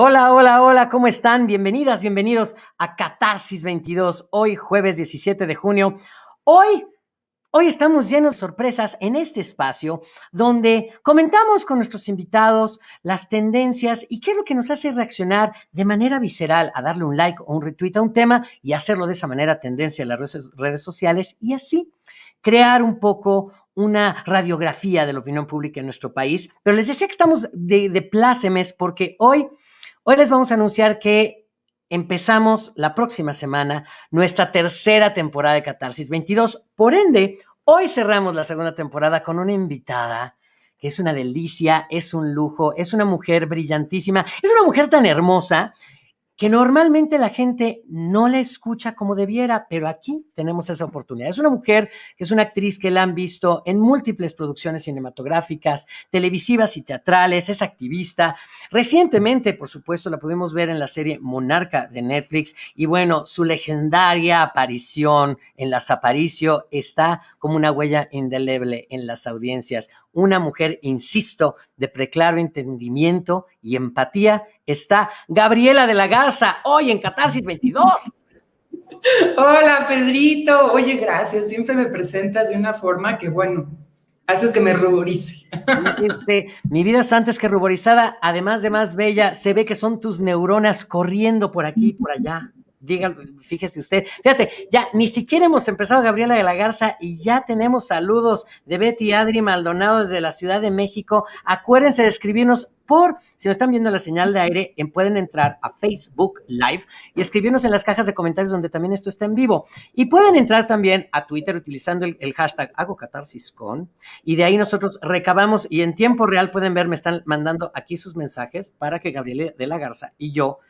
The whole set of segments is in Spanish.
Hola, hola, hola, ¿cómo están? Bienvenidas, bienvenidos a Catarsis 22, hoy jueves 17 de junio. Hoy, hoy estamos llenos de sorpresas en este espacio donde comentamos con nuestros invitados las tendencias y qué es lo que nos hace reaccionar de manera visceral a darle un like o un retweet a un tema y hacerlo de esa manera tendencia en las redes, sociales y así crear un poco una radiografía de la opinión pública en nuestro país. Pero les decía que estamos de, de plácemes porque hoy Hoy les vamos a anunciar que empezamos la próxima semana nuestra tercera temporada de Catarsis 22. Por ende, hoy cerramos la segunda temporada con una invitada que es una delicia, es un lujo, es una mujer brillantísima, es una mujer tan hermosa que normalmente la gente no la escucha como debiera, pero aquí tenemos esa oportunidad. Es una mujer que es una actriz que la han visto en múltiples producciones cinematográficas, televisivas y teatrales, es activista. Recientemente, por supuesto, la pudimos ver en la serie Monarca de Netflix y bueno, su legendaria aparición en Las Aparicio está como una huella indeleble en las audiencias. Una mujer, insisto, de preclaro entendimiento y empatía está Gabriela de la Garza, hoy en Catarsis 22. Hola, Pedrito. Oye, gracias. Siempre me presentas de una forma que, bueno, haces que me ruborice. Este, mi vida es antes que ruborizada, además de más bella, se ve que son tus neuronas corriendo por aquí y por allá. Dígalo, fíjese usted. Fíjate, ya ni siquiera hemos empezado Gabriela de la Garza y ya tenemos saludos de Betty Adri Maldonado desde la Ciudad de México. Acuérdense de escribirnos por, si no están viendo la señal de aire, pueden entrar a Facebook Live y escribirnos en las cajas de comentarios donde también esto está en vivo. Y pueden entrar también a Twitter utilizando el, hashtag hago catarsis con y de ahí nosotros recabamos y en tiempo real pueden ver, me están mandando aquí sus mensajes para que Gabriela de la Garza y yo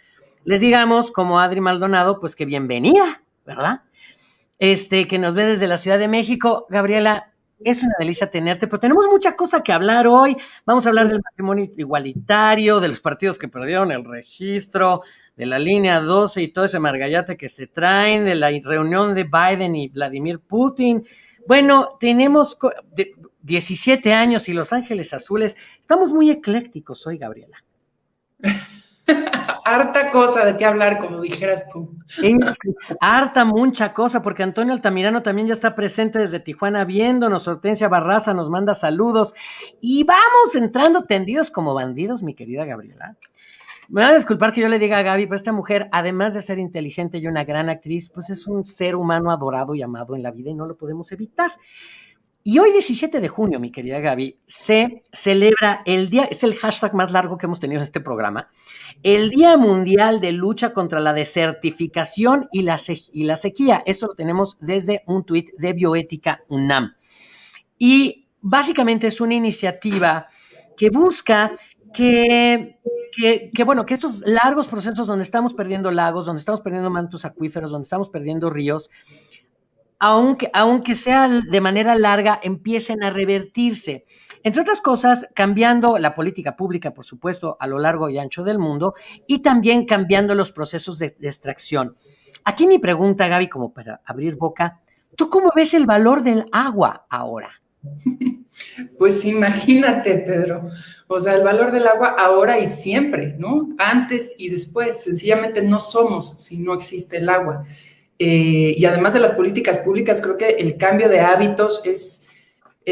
les digamos, como Adri Maldonado, pues que bienvenida, ¿verdad? Este, que nos ve desde la Ciudad de México. Gabriela, es una delicia tenerte, pero tenemos mucha cosa que hablar hoy. Vamos a hablar del matrimonio igualitario, de los partidos que perdieron el registro, de la línea 12 y todo ese margallate que se traen, de la reunión de Biden y Vladimir Putin. Bueno, tenemos 17 años y Los Ángeles Azules. Estamos muy eclécticos hoy, Gabriela. harta cosa de qué hablar, como dijeras tú. harta, mucha cosa, porque Antonio Altamirano también ya está presente desde Tijuana viéndonos. Hortensia Barraza nos manda saludos. Y vamos entrando tendidos como bandidos, mi querida Gabriela. Me van a disculpar que yo le diga a Gaby, pero esta mujer, además de ser inteligente y una gran actriz, pues es un ser humano adorado y amado en la vida y no lo podemos evitar. Y hoy, 17 de junio, mi querida Gaby, se celebra el día, es el hashtag más largo que hemos tenido en este programa, el Día Mundial de Lucha contra la Desertificación y la, Sequía. Esto lo tenemos desde un tuit de Bioética UNAM. Y básicamente es una iniciativa que busca que, que, que, bueno, que estos largos procesos donde estamos perdiendo lagos, donde estamos perdiendo mantos acuíferos, donde estamos perdiendo ríos, aunque, aunque sea de manera larga, empiecen a revertirse. Entre otras cosas, cambiando la política pública, por supuesto, a lo largo y ancho del mundo, y también cambiando los procesos de, extracción. Aquí mi pregunta, Gaby, como para abrir boca, ¿tú cómo ves el valor del agua ahora? Pues imagínate, Pedro. O sea, el valor del agua ahora y siempre, ¿no? Antes y después. Sencillamente no somos si no existe el agua. Eh, y además de las políticas públicas, creo que el cambio de hábitos es,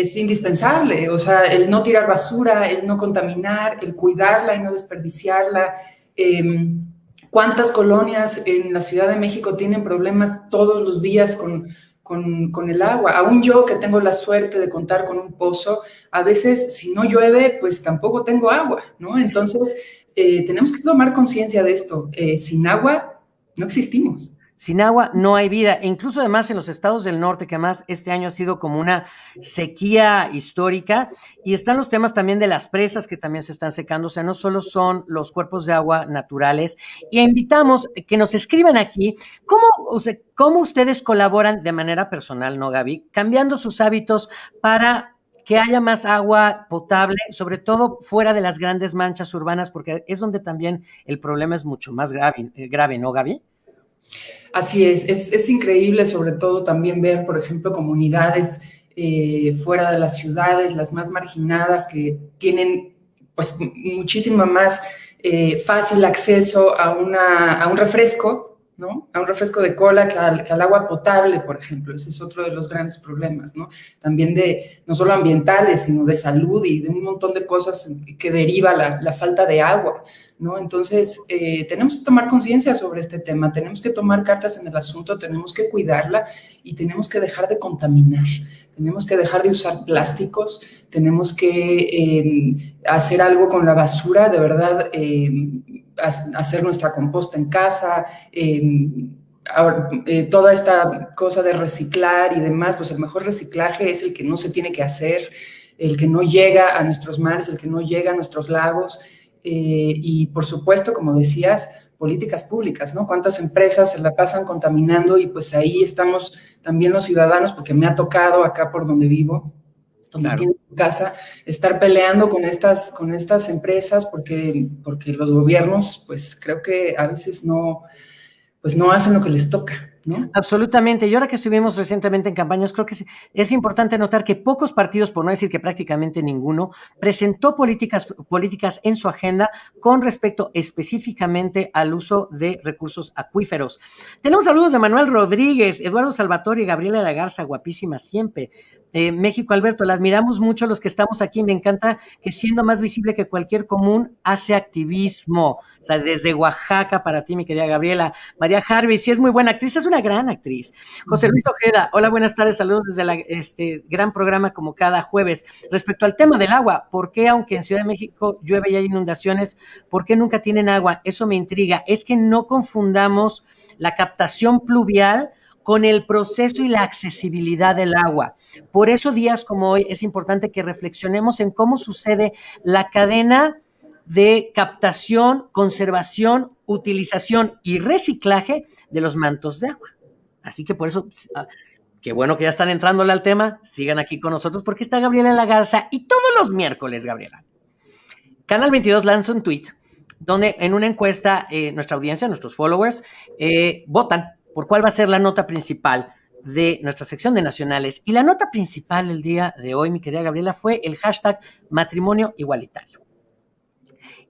es indispensable. O sea, el no tirar basura, el no contaminar, el cuidarla y no desperdiciarla. Em, ¿Cuántas colonias en la Ciudad de México tienen problemas todos los días con, con, el agua? Aún yo que tengo la suerte de contar con un pozo, a veces si no llueve, pues tampoco tengo agua, ¿no? Entonces, eh, tenemos que tomar conciencia de esto. Eh, sin agua no existimos. Sin agua no hay vida. E incluso además en los estados del norte, que además este año ha sido como una sequía histórica, y están los temas también de las presas que también se están secando, o sea, no solo son los cuerpos de agua naturales. Y invitamos que nos escriban aquí cómo, o sea, cómo ustedes colaboran de manera personal, ¿no, Gaby? Cambiando sus hábitos para que haya más agua potable, sobre todo fuera de las grandes manchas urbanas, porque es donde también el problema es mucho más grave, grave ¿no, Gaby? Así es, es, increíble sobre todo también ver, por ejemplo, comunidades eh, fuera de las ciudades, las más marginadas, que tienen pues muchísima más eh, fácil acceso a, una, a un refresco, ¿no? A un refresco de cola que al, agua potable, por ejemplo. Ese es otro de los grandes problemas, ¿no? También de, no solo ambientales, sino de salud y de un montón de cosas que deriva la, falta de agua, ¿no? Entonces, eh, tenemos que tomar conciencia sobre este tema, tenemos que tomar cartas en el asunto, tenemos que cuidarla y tenemos que dejar de contaminar, tenemos que dejar de usar plásticos, tenemos que eh, hacer algo con la basura, de verdad, eh, hacer nuestra composta en casa, em, eh, toda esta cosa de reciclar y demás, pues el mejor reciclaje es el que no se tiene que hacer, el que no llega a nuestros mares, el que no llega a nuestros lagos, eh, y por supuesto, como decías, políticas públicas, ¿no? Cuántas empresas se la pasan contaminando y pues ahí estamos también los ciudadanos, porque me ha tocado acá por donde vivo, donde casa, estar peleando con estas, con estas empresas porque, porque los gobiernos, pues creo que a veces no, pues no hacen lo que les toca. Absolutamente. Y ahora que estuvimos recientemente en campañas, creo que es, importante notar que pocos partidos, por no decir que prácticamente ninguno, presentó políticas, políticas en su agenda con respecto específicamente al uso de recursos acuíferos. Tenemos saludos de Manuel Rodríguez, Eduardo Salvatore y Gabriela de la Garza, guapísima siempre. Eh, México, Alberto, la admiramos mucho los que estamos aquí. Me encanta que siendo más visible que cualquier común, hace activismo. O sea, desde Oaxaca para ti, mi querida Gabriela. María Harvey, sí es muy buena actriz, es una gran actriz. José Luis Ojeda, hola, buenas tardes, saludos desde este gran programa como cada jueves. Respecto al tema del agua, ¿por qué aunque en Ciudad de México llueve y hay inundaciones, por qué nunca tienen agua? Eso me intriga. Es que no confundamos la captación pluvial con el proceso y la accesibilidad del agua. Por eso días como hoy es importante que reflexionemos en cómo sucede la cadena de captación, conservación, utilización y reciclaje de los mantos de agua. Así que por eso, ah, qué bueno que ya están entrándole al tema, sigan aquí con nosotros porque está Gabriela La Garza y todos los miércoles, Gabriela. Canal 22 lanza un tweet donde en una encuesta eh, nuestra audiencia, nuestros followers, eh, votan por cuál va a ser la nota principal de nuestra sección de nacionales. Y la nota principal el día de hoy, mi querida Gabriela, fue el hashtag matrimonio igualitario.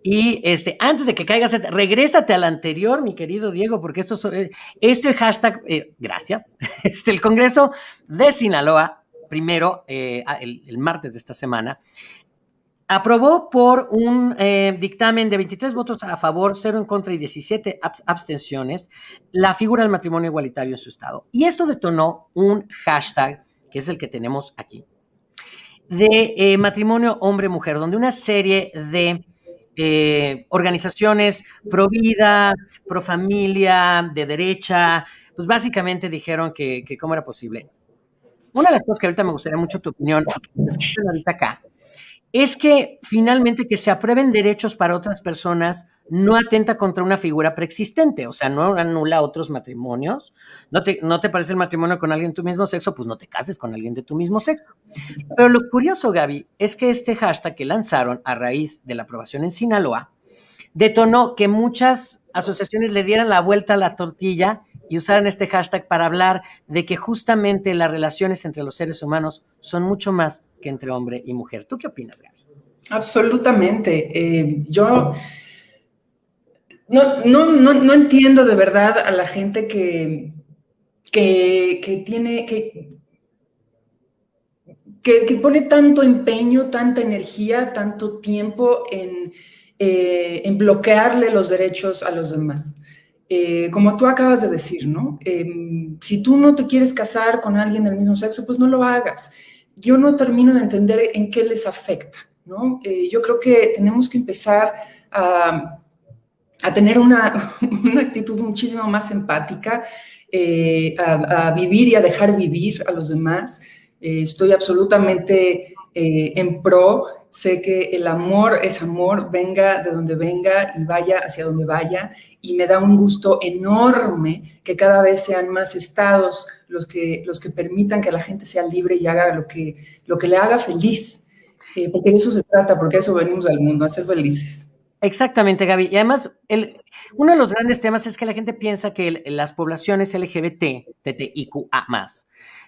Y este, antes de que caigas, regrésate al anterior, mi querido Diego, porque esto, eh, este hashtag, eh, gracias, este, el Congreso de Sinaloa, primero, eh, el, martes de esta semana, aprobó por un eh, dictamen de 23 votos a favor, 0 en contra y 17 abstenciones la figura del matrimonio igualitario en su estado. Y esto detonó un hashtag, que es el que tenemos aquí, de eh, matrimonio hombre-mujer, donde una serie de eh, organizaciones pro vida, pro familia, de derecha, pues básicamente dijeron que, que cómo era posible. Una de las cosas que ahorita me gustaría mucho tu opinión, ahorita acá, es que finalmente que se aprueben derechos para otras personas no atenta contra una figura preexistente, o sea, no anula otros matrimonios. ¿No te, ¿No te parece el matrimonio con alguien de tu mismo sexo? Pues no te cases con alguien de tu mismo sexo. Pero lo curioso, Gaby, es que este hashtag que lanzaron a raíz de la aprobación en Sinaloa detonó que muchas asociaciones le dieran la vuelta a la tortilla y usaran este hashtag para hablar de que justamente las relaciones entre los seres humanos son mucho más que entre hombre y mujer. ¿Tú qué opinas, Gaby? Absolutamente. Eh, yo no, no, entiendo de verdad a la gente que, que, tiene, que, que, pone tanto empeño, tanta energía, tanto tiempo en, eh, en bloquearle los derechos a los demás. Eh, como tú acabas de decir, ¿no? Em, si tú no te quieres casar con alguien del mismo sexo, pues no lo hagas. Yo no termino de entender en qué les afecta, ¿no? Eh, yo creo que tenemos que empezar a, tener una, una, actitud muchísimo más empática, eh, a, a, vivir y a dejar vivir a los demás. estoy absolutamente en pro sé que el amor es amor, venga de donde venga y vaya hacia donde vaya, y me da un gusto enorme que cada vez sean más estados los que, los que permitan que la gente sea libre y haga lo que, lo que le haga feliz, eh, porque de eso se trata, porque eso venimos al mundo, a ser felices. Exactamente, Gaby. Y además, el, uno de los grandes temas es que la gente piensa que las poblaciones LGBT, TTIQA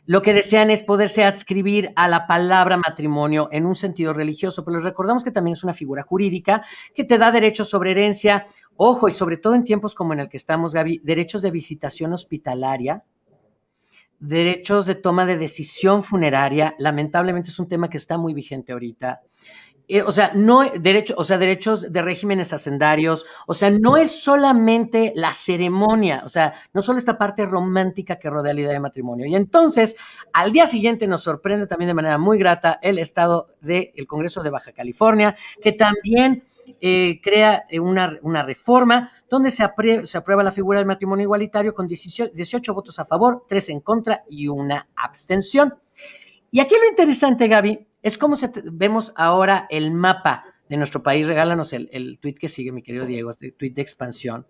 lo que desean es poderse adscribir a la palabra matrimonio en un sentido religioso, pero les recordamos que también es una figura jurídica que te da derechos sobre herencia, ojo, y sobre todo en tiempos como en el que estamos, Gaby, derechos de visitación hospitalaria, derechos de toma de decisión funeraria, lamentablemente es un tema que está muy vigente ahorita, eh, o sea, no derecho, o sea, derechos de regímenes hacendarios, o sea, no es solamente la ceremonia, o sea, no solo esta parte romántica que rodea la idea de matrimonio. Y entonces, al día siguiente nos sorprende también de manera muy grata el estado del Congreso de Baja California, que también eh, crea eh, una, una, reforma donde se, se, aprueba la figura del matrimonio igualitario con 18, 18 votos a favor, 3 en contra y una abstención. Y aquí lo interesante, Gaby, es como se vemos ahora el mapa de nuestro país. Regálanos el, el tweet que sigue, mi querido Diego, este tweet de expansión,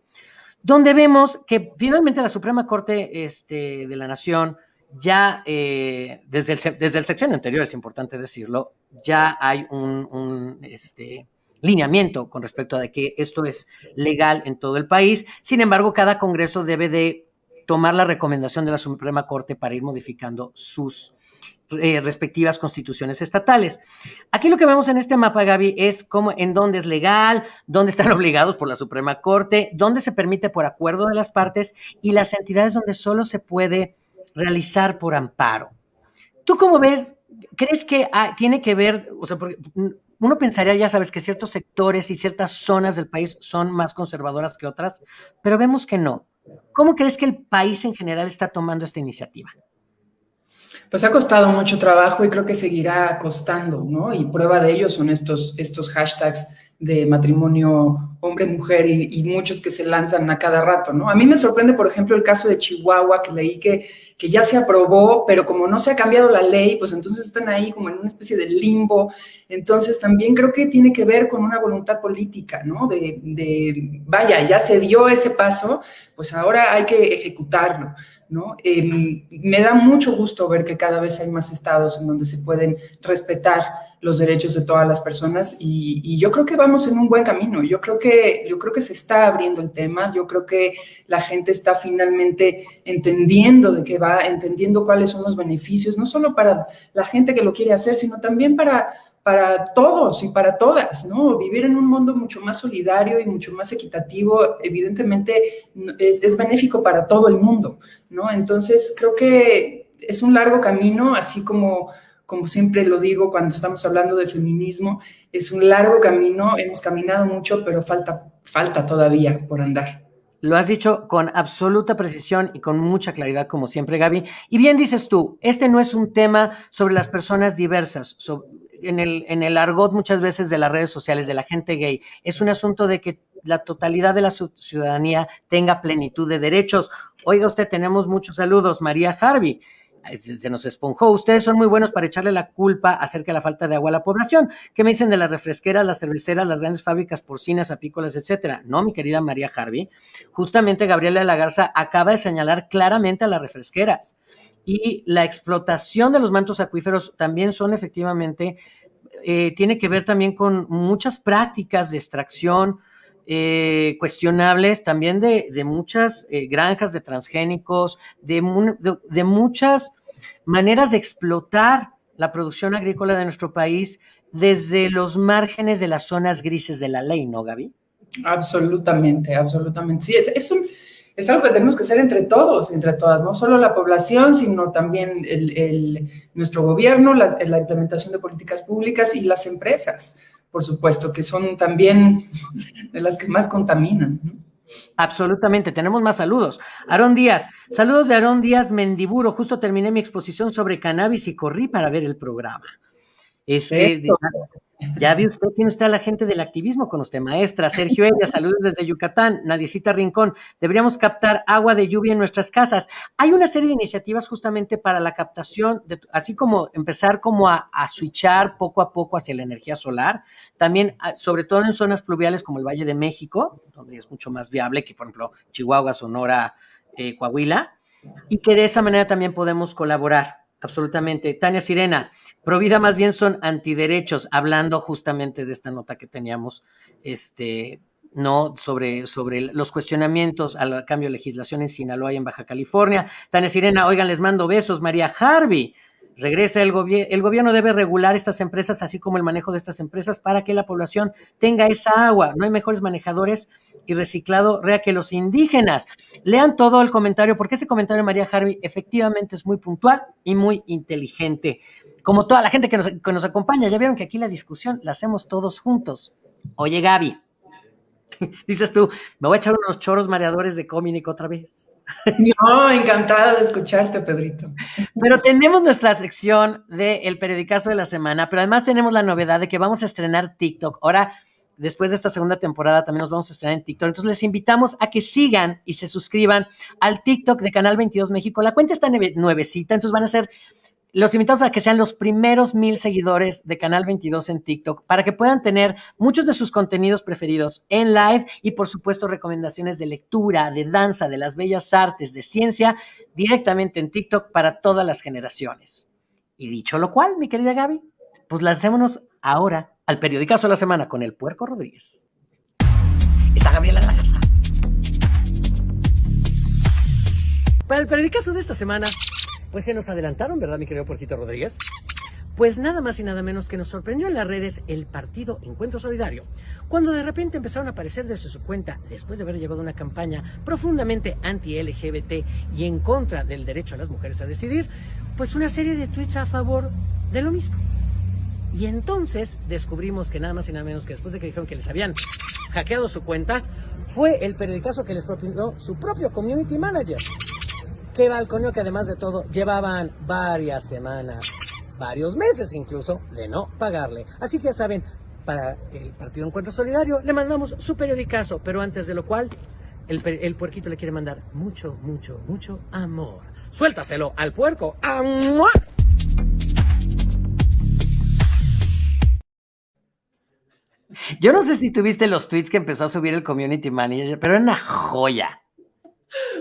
donde vemos que finalmente la Suprema Corte este, de la Nación ya eh, desde, el, desde el anterior, es importante decirlo, ya hay un, este, lineamiento con respecto a que esto es legal en todo el país. Sin embargo, cada Congreso debe de tomar la recomendación de la Suprema Corte para ir modificando sus eh, respectivas constituciones estatales. Aquí lo que vemos en este mapa, Gaby, es cómo, en dónde es legal, dónde están obligados por la Suprema Corte, dónde se permite por acuerdo de las partes y las entidades donde solo se puede realizar por amparo. ¿Tú cómo ves? ¿Crees que tiene que ver, o sea, porque uno pensaría, ya sabes, que ciertos sectores y ciertas zonas del país son más conservadoras que otras, pero vemos que no. ¿Cómo crees que el país en general está tomando esta iniciativa? Pues ha costado mucho trabajo y creo que seguirá costando, ¿no? Y prueba de ello son estos, estos hashtags de matrimonio hombre-mujer y, muchos que se lanzan a cada rato, ¿no? A mí me sorprende, por ejemplo, el caso de Chihuahua, que leí que, que ya se aprobó, pero como no se ha cambiado la ley, pues entonces están ahí como en una especie de limbo. Entonces también creo que tiene que ver con una voluntad política, ¿no? De, de vaya, ya se dio ese paso, pues ahora hay que ejecutarlo. Em, me da mucho gusto ver que cada vez hay más estados en donde se pueden respetar los derechos de todas las personas y, yo creo que vamos en un buen camino. Yo creo que yo creo que se está abriendo el tema. Yo creo que la gente está finalmente entendiendo de qué va, entendiendo cuáles son los beneficios, no solo para la gente que lo quiere hacer, sino también para para todos y para todas, ¿no? Vivir en un mundo mucho más solidario y mucho más equitativo, evidentemente es, es, benéfico para todo el mundo, ¿no? Entonces, creo que es un largo camino, así como, como siempre lo digo cuando estamos hablando de feminismo, es un largo camino, hemos caminado mucho, pero falta, falta todavía por andar. Lo has dicho con absoluta precisión y con mucha claridad, como siempre, Gaby. Y bien dices tú, este no es un tema sobre las personas diversas, en el, argot muchas veces de las redes sociales, de la gente gay, es un asunto de que la totalidad de la ciudadanía tenga plenitud de derechos. Oiga usted, tenemos muchos saludos. María Harvey, se nos esponjó. Ustedes son muy buenos para echarle la culpa acerca de la falta de agua a la población. ¿Qué me dicen de las refresqueras, las cerveceras, las grandes fábricas porcinas, apícolas, etcétera? No, mi querida María Harvey. Justamente Gabriela de la Garza acaba de señalar claramente a las refresqueras y la explotación de los mantos acuíferos también son efectivamente, eh, tiene que ver también con muchas prácticas de extracción eh, cuestionables, también de, muchas eh, granjas de transgénicos, de, de, muchas maneras de explotar la producción agrícola de nuestro país desde los márgenes de las zonas grises de la ley, ¿no, Gaby? Absolutamente, absolutamente. Sí, es, es un es algo que tenemos que hacer entre todos, entre todas, no solo la población, sino también el, nuestro gobierno, la, implementación de políticas públicas y las empresas, por supuesto, que son también de las que más contaminan. Absolutamente, tenemos más saludos. Aarón Díaz, saludos de Aarón Díaz Mendiburo, justo terminé mi exposición sobre cannabis y corrí para ver el programa. Este, ya vi usted, tiene usted a la gente del activismo con usted, maestra. Sergio Ella, saludos desde Yucatán. Nadiecita Rincón, deberíamos captar agua de lluvia en nuestras casas. Hay una serie de iniciativas justamente para la captación, de, así como empezar como a, switchar poco a poco hacia la energía solar. También, ah, sobre todo en zonas pluviales como el Valle de México, donde es mucho más viable que, por ejemplo, Chihuahua, Sonora, eh, Coahuila. Y que de esa manera también podemos colaborar. Absolutamente. Tania Sirena, Provida más bien son antiderechos, hablando justamente de esta nota que teníamos, este, ¿no? Sobre, sobre los cuestionamientos al cambio de legislación en Sinaloa y en Baja California. Tania Sirena, oigan, les mando besos. María Harvey, regresa el gobierno. El gobierno debe regular estas empresas, así como el manejo de estas empresas, para que la población tenga esa agua. No hay mejores manejadores y reciclado rea que los indígenas. Lean todo el comentario, porque ese comentario de María Harvey efectivamente es muy puntual y muy inteligente. Como toda la gente que nos, que nos acompaña, ya vieron que aquí la discusión la hacemos todos juntos. Oye, Gaby, dices tú, me voy a echar unos choros mareadores de Cominic otra vez. No, encantada de escucharte, Pedrito. Pero tenemos nuestra sección del el periodicazo de la semana, pero además tenemos la novedad de que vamos a estrenar TikTok. Ahora, después de esta segunda temporada, también nos vamos a estrenar en TikTok. Entonces, les invitamos a que sigan y se suscriban al TikTok de Canal 22 México. La cuenta está nuevecita, entonces van a ser los invitamos a que sean los primeros mil seguidores de Canal 22 en TikTok para que puedan tener muchos de sus contenidos preferidos en live y por supuesto recomendaciones de lectura, de danza, de las bellas artes, de ciencia directamente en TikTok para todas las generaciones. Y dicho lo cual, mi querida Gaby, pues lancémonos ahora al periodicazo de la semana con el Puerco Rodríguez. Está Gabriela de la Casa. Para el periodicazo de esta semana pues se nos adelantaron, ¿verdad, mi querido Puerquito Rodríguez? Pues nada más y nada menos que nos sorprendió en las redes el partido Encuentro Solidario, cuando de repente empezaron a aparecer desde su cuenta, después de haber llevado una campaña profundamente anti-LGBT y en contra del derecho a las mujeres a decidir, pues una serie de tweets a favor de lo mismo. Y entonces descubrimos que nada más y nada menos que después de que dijeron que les habían hackeado su cuenta, fue el periodicazo que les propuso su propio community manager que balconio que además de todo llevaban varias semanas, varios meses incluso, de no pagarle. Así que ya saben, para el Partido Encuentro Solidario le mandamos su periodicazo, pero antes de lo cual, el, el puerquito le quiere mandar mucho, mucho, mucho amor. Suéltaselo al puerco. ¡Amor! Yo no sé si tuviste los tweets que empezó a subir el community manager, pero era una joya.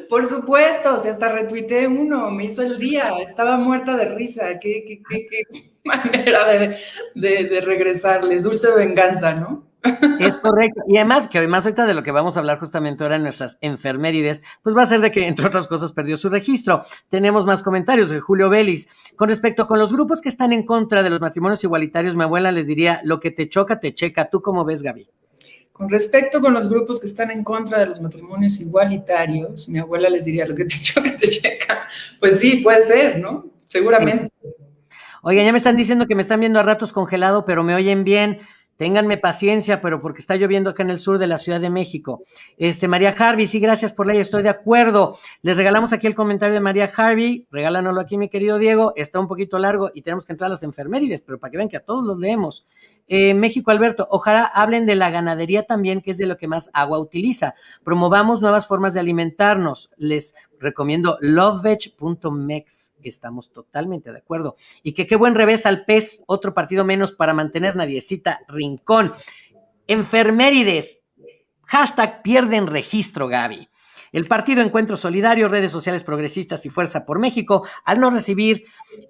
Por supuesto, o sea, hasta retuiteé uno, me hizo el día, estaba muerta de risa, qué, qué, qué, qué manera de, de, regresarle, dulce venganza, ¿no? Es correcto. Y además, que además ahorita de lo que vamos a hablar justamente ahora en nuestras enfermerides, pues va a ser de que, entre otras cosas, perdió su registro. Tenemos más comentarios de Julio Vélez. Con respecto con los grupos que están en contra de los matrimonios igualitarios, mi abuela les diría, lo que te choca, te checa. ¿Tú cómo ves, Gaby? Con respecto con los grupos que están en contra de los matrimonios igualitarios, mi abuela les diría lo que te choca, te checa. Pues sí, puede ser, ¿no? Seguramente. Oigan, ya me están diciendo que me están viendo a ratos congelado, pero me oyen bien. Ténganme paciencia, pero porque está lloviendo acá en el sur de la Ciudad de México. Este, María Harvey, sí, gracias por la estoy de acuerdo. Les regalamos aquí el comentario de María Harvey, regálanoslo aquí, mi querido Diego. Está un poquito largo y tenemos que entrar a las enfermerides, pero para que vean que a todos los leemos. Eh, México, Alberto, ojalá hablen de la ganadería también, que es de lo que más agua utiliza. Promovamos nuevas formas de alimentarnos. Les recomiendo loveveg.mex. Estamos totalmente de acuerdo. Y que qué buen revés al pez, otro partido menos para mantener Nadiecita Rincón. Enfermerides. Hashtag pierden registro, Gaby. El partido Encuentro Solidario, redes sociales progresistas y Fuerza por México, al no recibir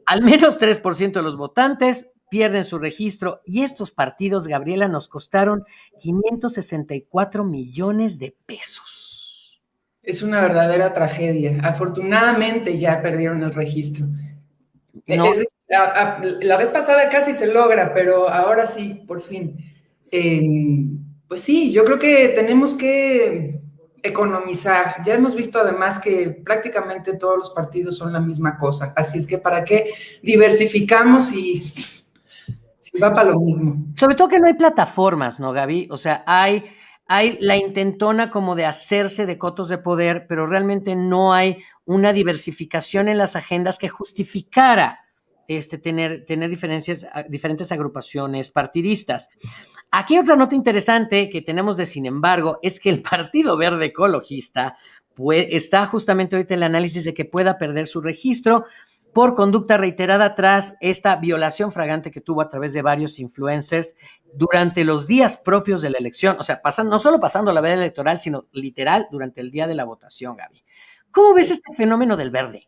al menos 3% de los votantes, pierden su registro y estos partidos, Gabriela, nos costaron 564 millones de pesos. Es una verdadera tragedia. Afortunadamente ya perdieron el registro. la, vez pasada casi se logra, pero ahora sí, por fin. Eh, pues sí, yo creo que tenemos que economizar. Ya hemos visto además que prácticamente todos los partidos son la misma cosa. Así es que para qué diversificamos y Va para lo mismo. Sobre todo que no hay plataformas, ¿no, Gaby? O sea, hay, hay la intentona como de hacerse de cotos de poder, pero realmente no hay una diversificación en las agendas que justificara este, tener, tener diferencias, diferentes agrupaciones partidistas. Aquí otra nota interesante que tenemos de, sin embargo, es que el Partido Verde Ecologista pues, está justamente ahorita en el análisis de que pueda perder su registro por conducta reiterada tras esta violación fragante que tuvo a través de varios influencers durante los días propios de la elección, o sea, no solo pasando la veda electoral, sino literal durante el día de la votación, Gaby. ¿Cómo ves este fenómeno del verde?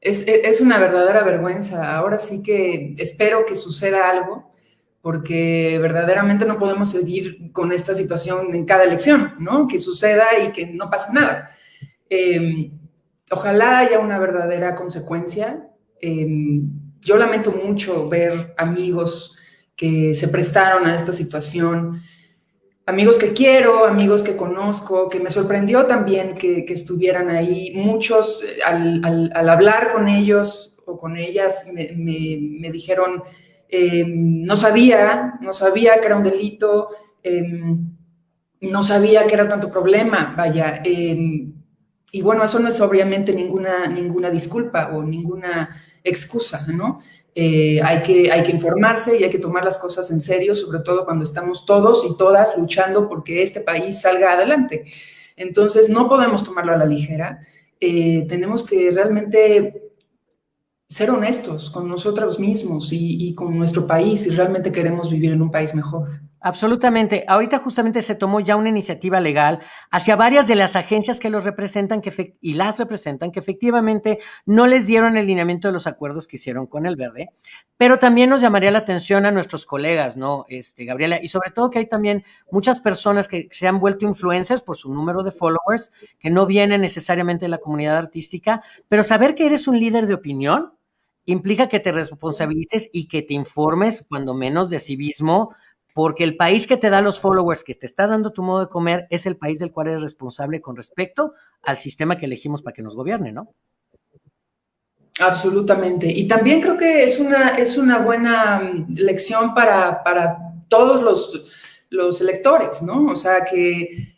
es, una verdadera vergüenza. Ahora sí que espero que suceda algo, porque verdaderamente no podemos seguir con esta situación en cada elección, ¿no? Que suceda y que no pase nada. Em, ojalá haya una verdadera consecuencia. Em, yo lamento mucho ver amigos que se prestaron a esta situación amigos que quiero, amigos que conozco, que me sorprendió también que, estuvieran ahí. Muchos, eh, al, hablar con ellos o con ellas, me, dijeron, em, no sabía, no sabía que era un delito, em, no sabía que era tanto problema, vaya. Em, y bueno, eso no es obviamente ninguna, ninguna disculpa o ninguna excusa, ¿no? Eh, hay, que, hay que informarse y hay que tomar las cosas en serio, sobre todo cuando estamos todos y todas luchando porque este país salga adelante. Entonces, no podemos tomarlo a la ligera. Eh, tenemos que realmente ser honestos con nosotros mismos y, con nuestro país si realmente queremos vivir en un país mejor. Absolutamente. Ahorita justamente se tomó ya una iniciativa legal hacia varias de las agencias que los representan que y las representan, que efectivamente no les dieron el lineamiento de los acuerdos que hicieron con el verde, pero también nos llamaría la atención a nuestros colegas, ¿no? Este, Gabriela, y sobre todo que hay también muchas personas que se han vuelto influencers por su número de followers, que no vienen necesariamente de la comunidad artística, pero saber que eres un líder de opinión implica que te responsabilices y que te informes, cuando menos, de civismo porque el país que te da los followers, que te está dando tu modo de comer, es el país del cual eres responsable con respecto al sistema que elegimos para que nos gobierne, ¿no? Absolutamente. Y también creo que es una, es una buena mm, lección para, para todos los, los electores, ¿no? O sea, que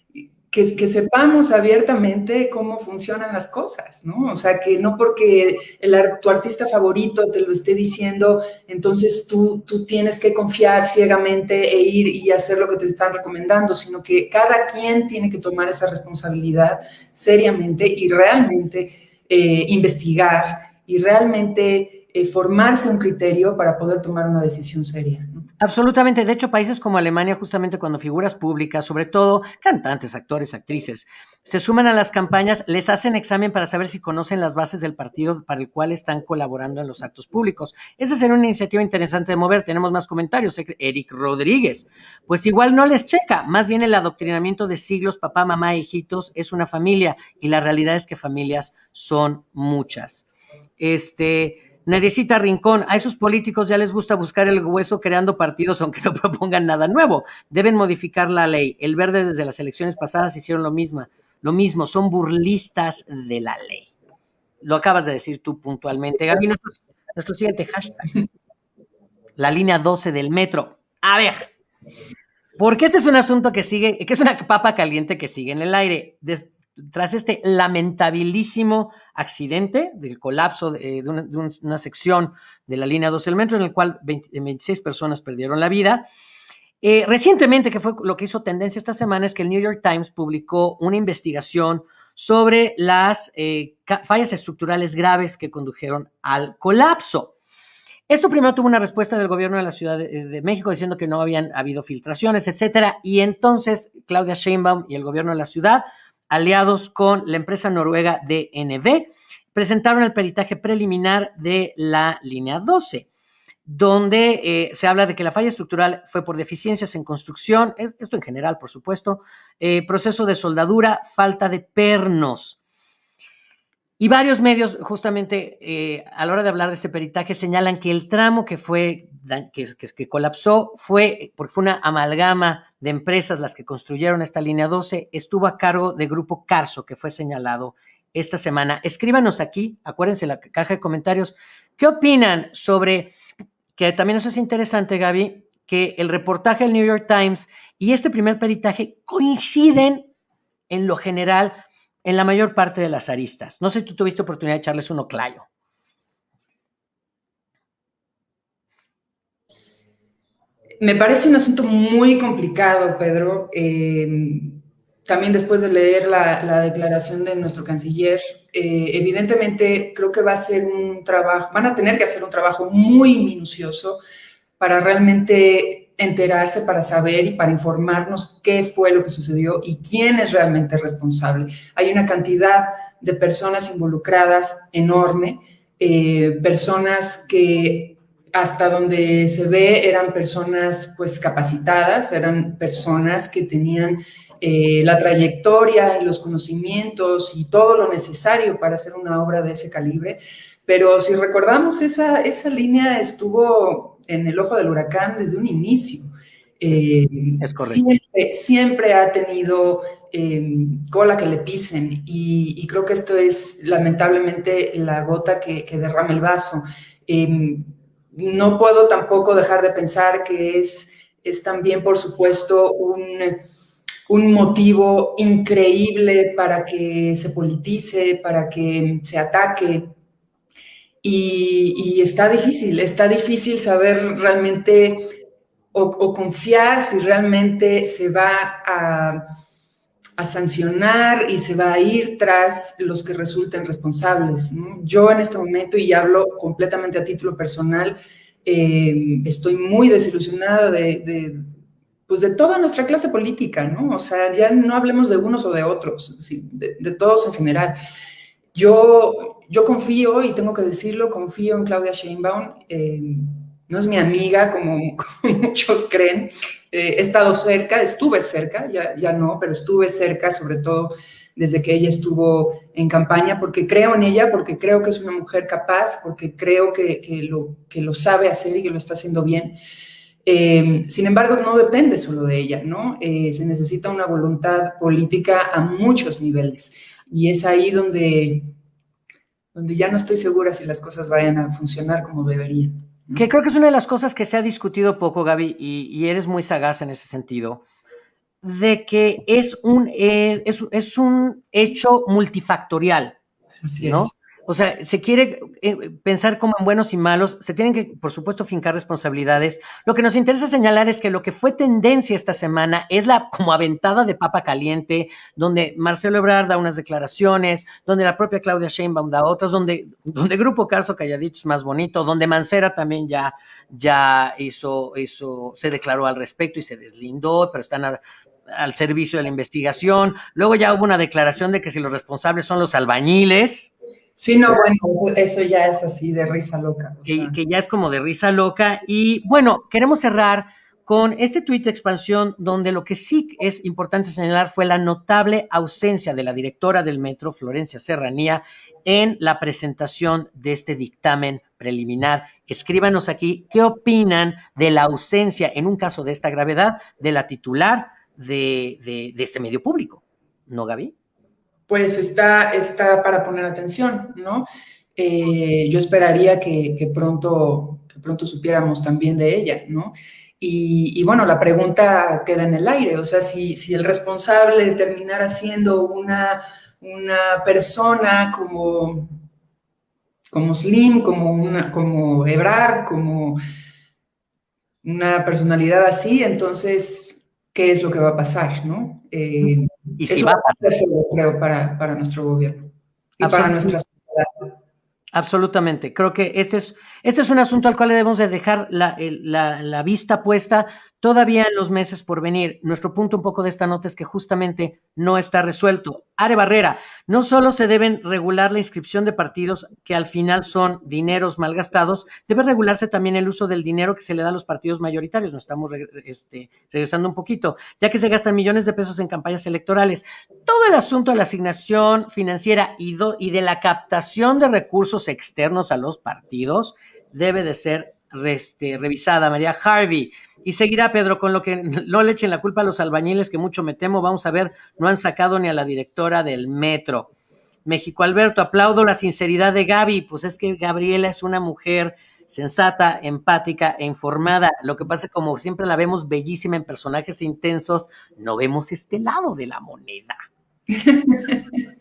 que, sepamos abiertamente cómo funcionan las cosas, ¿no? O sea, que no porque el, tu artista favorito te lo esté diciendo, entonces tú, tienes que confiar ciegamente e ir y hacer lo que te están recomendando, sino que cada quien tiene que tomar esa responsabilidad seriamente y realmente eh, investigar y realmente eh, formarse un criterio para poder tomar una decisión seria. Absolutamente. De hecho, países como Alemania, justamente cuando figuras públicas, sobre todo cantantes, actores, actrices, se suman a las campañas, les hacen examen para saber si conocen las bases del partido para el cual están colaborando en los actos públicos. Esa sería una iniciativa interesante de mover. Tenemos más comentarios. Eric Rodríguez. Pues igual no les checa. Más bien el adoctrinamiento de siglos, papá, mamá, hijitos, es una familia. Y la realidad es que familias son muchas. Este. Necesita Rincón, a esos políticos ya les gusta buscar el hueso creando partidos aunque no propongan nada nuevo. Deben modificar la ley. El verde desde las elecciones pasadas hicieron lo mismo. Lo mismo, son burlistas de la ley. Lo acabas de decir tú puntualmente. Gaby, nuestro, siguiente hashtag. La línea 12 del metro. A ver, porque este es un asunto que sigue, que es una papa caliente que sigue en el aire tras este lamentabilísimo accidente del colapso de, una, sección de la línea 12 del metro, en el cual 26 personas perdieron la vida. Eh, recientemente, que fue lo que hizo tendencia esta semana, es que el New York Times publicó una investigación sobre las eh, fallas estructurales graves que condujeron al colapso. Esto primero tuvo una respuesta del gobierno de la Ciudad de, de, México diciendo que no habían habido filtraciones, etcétera, y entonces Claudia Sheinbaum y el gobierno de la ciudad aliados con la empresa noruega DNV, presentaron el peritaje preliminar de la línea 12, donde eh, se habla de que la falla estructural fue por deficiencias en construcción, esto en general, por supuesto, eh, proceso de soldadura, falta de pernos. Y varios medios, justamente eh, a la hora de hablar de este peritaje, señalan que el tramo que fue que, que, colapsó fue porque fue una amalgama de empresas las que construyeron esta línea 12, estuvo a cargo de Grupo Carso, que fue señalado esta semana. Escríbanos aquí, acuérdense la caja de comentarios, ¿qué opinan sobre, que también eso es interesante, Gaby, que el reportaje del New York Times y este primer peritaje coinciden en lo general en la mayor parte de las aristas. No sé si tú tuviste oportunidad de echarles uno clayo. Me parece un asunto muy complicado, Pedro. Eh, también después de leer la, declaración de nuestro canciller, eh, evidentemente creo que va a ser un trabajo, van a tener que hacer un trabajo muy minucioso para realmente enterarse, para saber y para informarnos qué fue lo que sucedió y quién es realmente responsable. Hay una cantidad de personas involucradas enorme eh, personas que hasta donde se ve eran personas pues capacitadas, eran personas que tenían eh, la trayectoria los conocimientos y todo lo necesario para hacer una obra de ese calibre. Pero si recordamos, esa, esa línea estuvo en el ojo del huracán desde un inicio. Eh, es correcto. Siempre, ha tenido em, cola que le pisen y, creo que esto es lamentablemente la gota que, que derrama el vaso. Em, no puedo tampoco dejar de pensar que es, es también, por supuesto, un, un motivo increíble para que se politice, para que se ataque. Y, está difícil, está difícil saber realmente o, confiar si realmente se va a, a, sancionar y se va a ir tras los que resulten responsables. Yo en este momento, y hablo completamente a título personal, eh, estoy muy desilusionada de, pues de toda nuestra clase política, ¿no? O sea, ya no hablemos de unos o de otros, de, todos en general. Yo, yo confío, y tengo que decirlo, confío en Claudia Sheinbaum. Eh, no es mi amiga, como, muchos creen. Eh, he estado cerca, estuve cerca, ya, ya no, pero estuve cerca, sobre todo desde que ella estuvo en campaña, porque creo en ella, porque creo que es una mujer capaz, porque creo que, lo, que lo sabe hacer y que lo está haciendo bien. Eh, sin embargo, no depende solo de ella, ¿no? Eh, se necesita una voluntad política a muchos niveles. Y es ahí donde, donde ya no estoy segura si las cosas vayan a funcionar como deberían. Que creo que es una de las cosas que se ha discutido poco, Gaby, y, eres muy sagaz en ese sentido, de que es un, eh, es, un hecho multifactorial. Así ¿no? O sea, se quiere eh, pensar como en buenos y malos, se tienen que, por supuesto, fincar responsabilidades. Lo que nos interesa señalar es que lo que fue tendencia esta semana es la como aventada de papa caliente, donde Marcelo Ebrard da unas declaraciones, donde la propia Claudia Sheinbaum da otras, donde, donde Grupo Carso Calladito es más bonito, donde Mancera también ya, ya hizo, hizo, se declaró al respecto y se deslindó, pero están al servicio de la investigación. Luego ya hubo una declaración de que si los responsables son los albañiles, Sí, no, bueno, eso ya es así de risa loca. Que, ya es como de risa loca. Y bueno, queremos cerrar con este tuit de expansión donde lo que sí es importante señalar fue la notable ausencia de la directora del metro, Florencia Serranía, en la presentación de este dictamen preliminar. Escríbanos aquí qué opinan de la ausencia, en un caso de esta gravedad, de la titular de, de este medio público. ¿No, Gaby? Pues está, está para poner atención, ¿no? Eh, yo esperaría que, pronto, que pronto supiéramos también de ella, ¿no? Y, bueno, la pregunta queda en el aire, o sea, si, si el responsable terminara siendo una, una persona como, como Slim, como, una, como Ebrard, como una personalidad así, entonces, ¿qué es lo que va a pasar, no? Eh, y si va a ser, creo, para, para nuestro gobierno y para nuestra sociedad. Absolutamente. Creo que este es, este es un asunto al cual debemos de dejar la, la, la, vista puesta todavía en los meses por venir. Nuestro punto un poco de esta nota es que justamente no está resuelto. Are Barrera, no solo se deben regular la inscripción de partidos que al final son dineros malgastados, debe regularse también el uso del dinero que se le da a los partidos mayoritarios. Nos estamos este, regresando un poquito, ya que se gastan millones de pesos en campañas electorales. Todo el asunto de la asignación financiera y, y de la captación de recursos externos a los partidos debe de ser este, revisada. María Harvey. Y seguirá, Pedro, con lo que no le echen la culpa a los albañiles, que mucho me temo, vamos a ver, no han sacado ni a la directora del metro. México Alberto, aplaudo la sinceridad de Gaby, pues es que Gabriela es una mujer sensata, empática e informada. Lo que pasa es como siempre la vemos bellísima en personajes intensos, no vemos este lado de la moneda.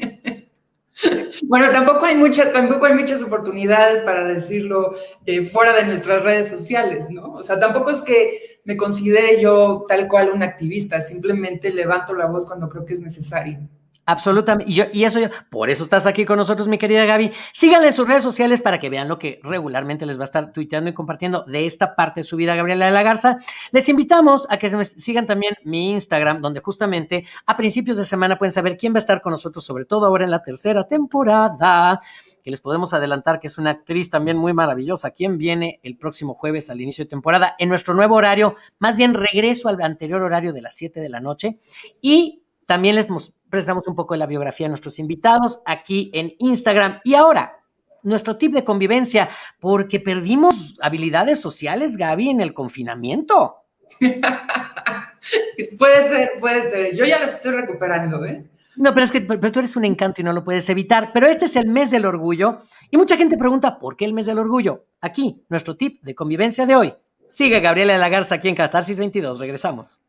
Bueno, tampoco hay, mucha, tampoco hay muchas oportunidades para decirlo eh, fuera de nuestras redes sociales, ¿no? O sea, tampoco es que me considere yo tal cual un activista, simplemente levanto la voz cuando creo que es necesario. Absolutamente. Y, yo, y eso yo, por eso estás aquí con nosotros, mi querida Gaby. Síganle en sus redes sociales para que vean lo que regularmente les va a estar tuiteando y compartiendo de esta parte de su vida, Gabriela de la Garza. Les invitamos a que sigan también mi Instagram, donde justamente a principios de semana pueden saber quién va a estar con nosotros, sobre todo ahora en la tercera temporada. que les podemos adelantar que es una actriz también muy maravillosa, quien viene el próximo jueves al inicio de temporada en nuestro nuevo horario, más bien regreso al anterior horario de las 7 de la noche. Y también les prestamos un poco de la biografía a nuestros invitados aquí en Instagram. Y ahora, nuestro tip de convivencia, porque perdimos habilidades sociales, Gaby, en el confinamiento. puede ser, puede ser. Yo ya las estoy recuperando, ¿eh? No, pero es que pero tú eres un encanto y no lo puedes evitar. Pero este es el mes del orgullo y mucha gente pregunta, ¿por qué el mes del orgullo? Aquí, nuestro tip de convivencia de hoy. Sigue Gabriela de la Garza aquí en Catarsis 22. Regresamos.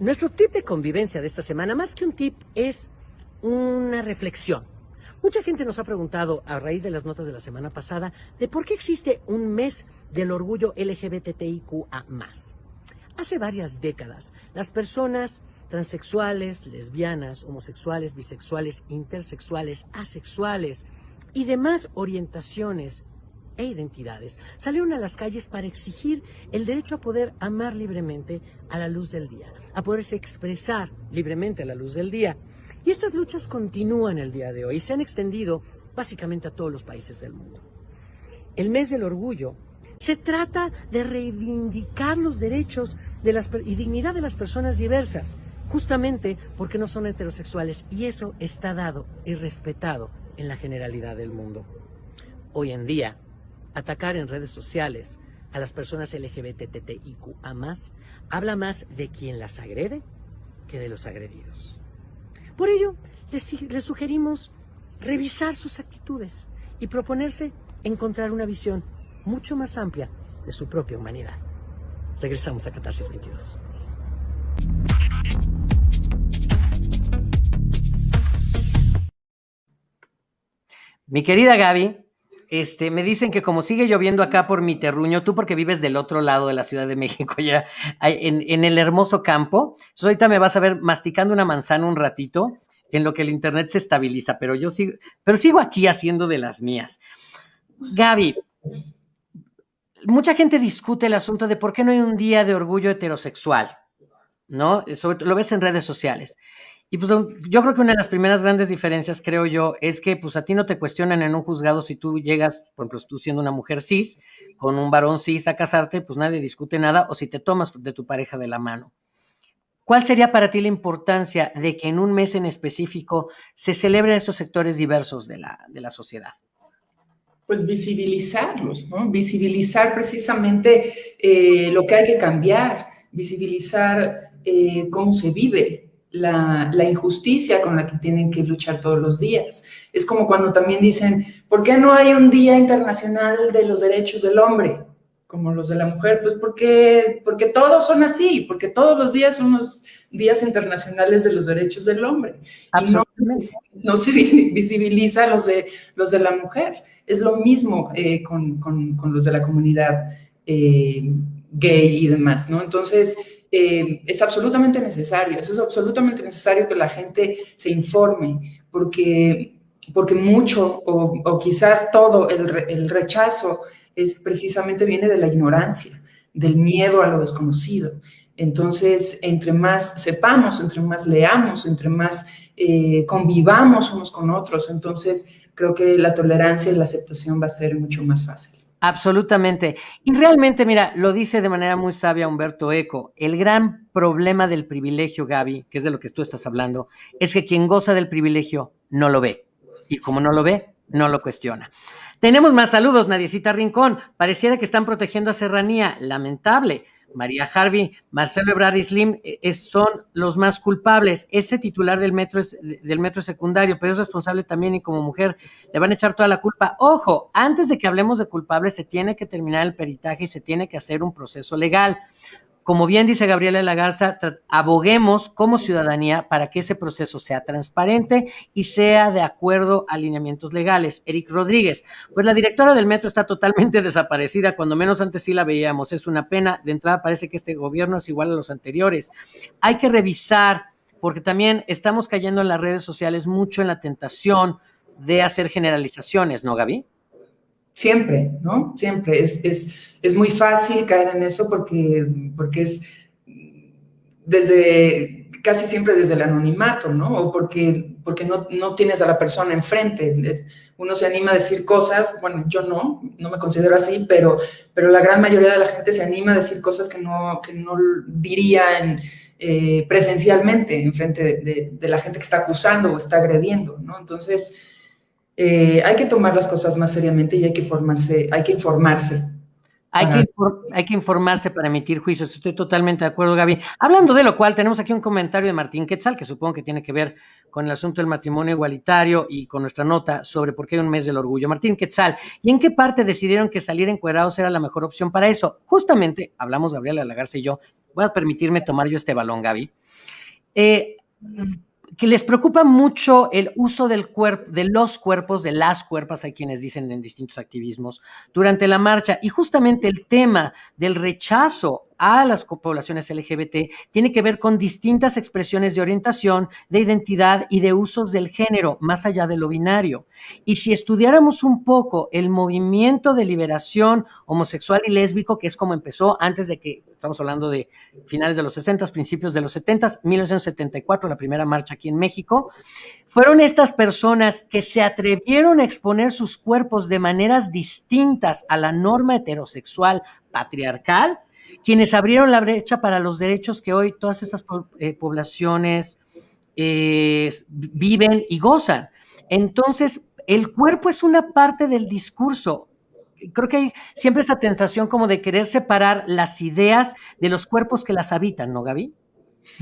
Nuestro tip de convivencia de esta semana, más que un tip, es una reflexión. Mucha gente nos ha preguntado, a raíz de las notas de la semana pasada, de por qué existe un mes del orgullo LGBTIQA. Hace varias décadas, las personas transexuales, lesbianas, homosexuales, bisexuales, intersexuales, asexuales y demás orientaciones e identidades salieron a las calles para exigir el derecho a poder amar libremente a la luz del día, a poderse expresar libremente a la luz del día. Y estas luchas continúan el día de hoy y se han extendido básicamente a todos los países del mundo. El mes del orgullo se trata de reivindicar los derechos de las, y dignidad de las personas diversas, justamente porque no son heterosexuales y eso está dado y respetado en la generalidad del mundo. Hoy en día, atacar en redes sociales a las personas LGBTTIQA habla más de quien las agrede que de los agredidos. Por ello, les, les sugerimos revisar sus actitudes y proponerse encontrar una visión mucho más amplia de su propia humanidad. Regresamos a Catarsis 22. Mi querida Gaby, este, me dicen que como sigue lloviendo acá por mi terruño, tú porque vives del otro lado de la Ciudad de México, ya en, en el hermoso campo, entonces ahorita me vas a ver masticando una manzana un ratito en lo que el internet se estabiliza, pero yo sigo, pero sigo aquí haciendo de las mías. Gaby, mucha gente discute el asunto de por qué no hay un día de orgullo heterosexual, ¿no? lo ves en redes sociales. Y pues yo creo que una de las primeras grandes diferencias, creo yo, es que pues a ti no te cuestionan en un juzgado si tú llegas, por ejemplo, tú siendo una mujer cis, con un varón cis a casarte, pues nadie discute nada, o si te tomas de tu pareja de la mano. ¿Cuál sería para ti la importancia de que en un mes en específico se celebren estos sectores diversos de la, de la sociedad? Pues visibilizarlos. Visibilizar precisamente eh, lo que hay que cambiar, visibilizar eh, cómo se vive, la, injusticia con la que tienen que luchar todos los días. Es como cuando también dicen, ¿por qué no hay un Día Internacional de los Derechos del Hombre? Como los de la mujer, pues porque, porque todos son así, porque todos los días son los días internacionales de los derechos del hombre. Y no, se visibiliza los de, los de la mujer. Es lo mismo eh, con, los de la comunidad eh, gay y demás, ¿no? Entonces, eh, es absolutamente necesario, eso es absolutamente necesario que la gente se informe, porque, porque mucho o, quizás todo el, rechazo es precisamente viene de la ignorancia, del miedo a lo desconocido. Entonces, entre más sepamos, entre más leamos, entre más eh, convivamos unos con otros, entonces creo que la tolerancia y la aceptación va a ser mucho más fácil. Absolutamente. Y realmente, mira, lo dice de manera muy sabia Humberto Eco, el gran problema del privilegio, Gaby, que es de lo que tú estás hablando, es que quien goza del privilegio no lo ve. Y como no lo ve, no lo cuestiona. Tenemos más saludos, Nadiecita Rincón. Pareciera que están protegiendo a Serranía. Lamentable. María Harvey, Marcelo Ebrard y Slim eh, son los más culpables. Ese titular del metro, es, del metro secundario, pero es responsable también y como mujer le van a echar toda la culpa. Ojo, antes de que hablemos de culpables, se tiene que terminar el peritaje y se tiene que hacer un proceso legal como bien dice Gabriela Lagarza, aboguemos como ciudadanía para que ese proceso sea transparente y sea de acuerdo a alineamientos legales. Eric Rodríguez, pues la directora del metro está totalmente desaparecida, cuando menos antes sí la veíamos. Es una pena. De entrada parece que este gobierno es igual a los anteriores. Hay que revisar, porque también estamos cayendo en las redes sociales mucho en la tentación de hacer generalizaciones, ¿no, Gaby? Siempre, ¿no? Siempre. Es, es, es muy fácil caer en eso porque, porque es desde casi siempre desde el anonimato, ¿no? O porque, porque no, no, tienes a la persona enfrente. Uno se anima a decir cosas, bueno, yo no, no me considero así, pero, pero la gran mayoría de la gente se anima a decir cosas que no, que no dirían eh, presencialmente enfrente de, la gente que está acusando o está agrediendo, ¿no? Entonces, eh, hay que tomar las cosas más seriamente y hay que formarse, hay que informarse hay que, hay que, informarse para emitir juicios. Estoy totalmente de acuerdo, Gaby. Hablando de lo cual, tenemos aquí un comentario de Martín Quetzal, que supongo que tiene que ver con el asunto del matrimonio igualitario y con nuestra nota sobre por qué hay un mes del orgullo. Martín Quetzal, ¿y en qué parte decidieron que salir encuerados era la mejor opción para eso? Justamente, hablamos Gabriela Lagarce y yo, voy a permitirme tomar yo este balón, Gaby. Eh, que les preocupa mucho el uso del cuerpo, de los cuerpos, de las cuerpas, hay quienes dicen en distintos activismos, durante la marcha. Y justamente el tema del rechazo a las poblaciones LGBT tiene que ver con distintas expresiones de orientación, de identidad y de usos del género, más allá de lo binario. Y si estudiáramos un poco el movimiento de liberación homosexual y lésbico, que es como empezó antes de que, estamos hablando de finales de los 60, principios de los 70, 1974, la primera marcha aquí en México, fueron estas personas que se atrevieron a exponer sus cuerpos de maneras distintas a la norma heterosexual patriarcal, quienes abrieron la brecha para los derechos que hoy todas estas eh, poblaciones eh, viven y gozan. Entonces, el cuerpo es una parte del discurso. Creo que hay siempre esa tentación como de querer separar las ideas de los cuerpos que las habitan, ¿no, Gaby?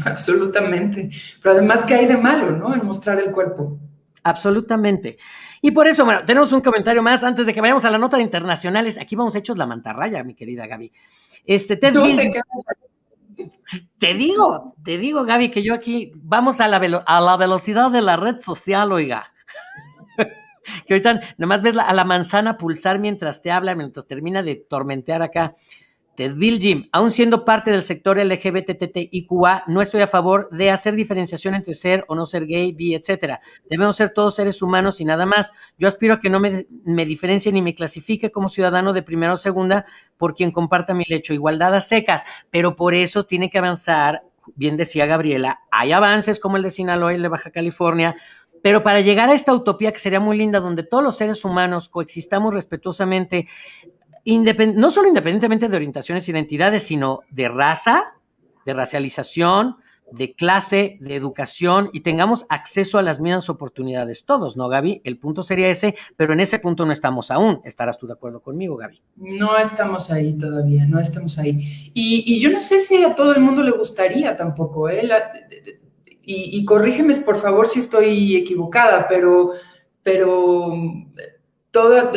Absolutamente. Pero además, ¿qué hay de malo, no? En mostrar el cuerpo. Absolutamente. Y por eso, bueno, tenemos un comentario más antes de que vayamos a la nota de internacionales. Aquí vamos hechos la mantarraya, mi querida Gaby. Este, Ted te digo, te digo, Gaby, que yo aquí vamos a la, a la velocidad de la red social, oiga. que ahorita nomás ves a la manzana pulsar mientras te habla, mientras termina de tormentear acá. Ted Jim, aún siendo parte del sector LGBTTIQA, no estoy a favor de hacer diferenciación entre ser o no ser gay, bi, etcétera. Debemos ser todos seres humanos y nada más. Yo aspiro a que no me, me diferencie ni me clasifique como ciudadano de primera o segunda por quien comparta mi lecho. Igualdad a secas, pero por eso tiene que avanzar, bien decía Gabriela, hay avances como el de Sinaloa y el de Baja California, pero para llegar a esta utopía que sería muy linda, donde todos los seres humanos coexistamos respetuosamente, no solo independientemente de orientaciones e identidades, sino de raza, de racialización, de clase, de educación y tengamos acceso a las mismas oportunidades todos, ¿no, Gaby? El punto sería ese, pero en ese punto no estamos aún. ¿Estarás tú de acuerdo conmigo, Gaby? No estamos ahí todavía, no estamos ahí. Y, yo no sé si a todo el mundo le gustaría tampoco, ¿eh? y, y, corrígeme, por favor, si estoy equivocada, pero, pero toda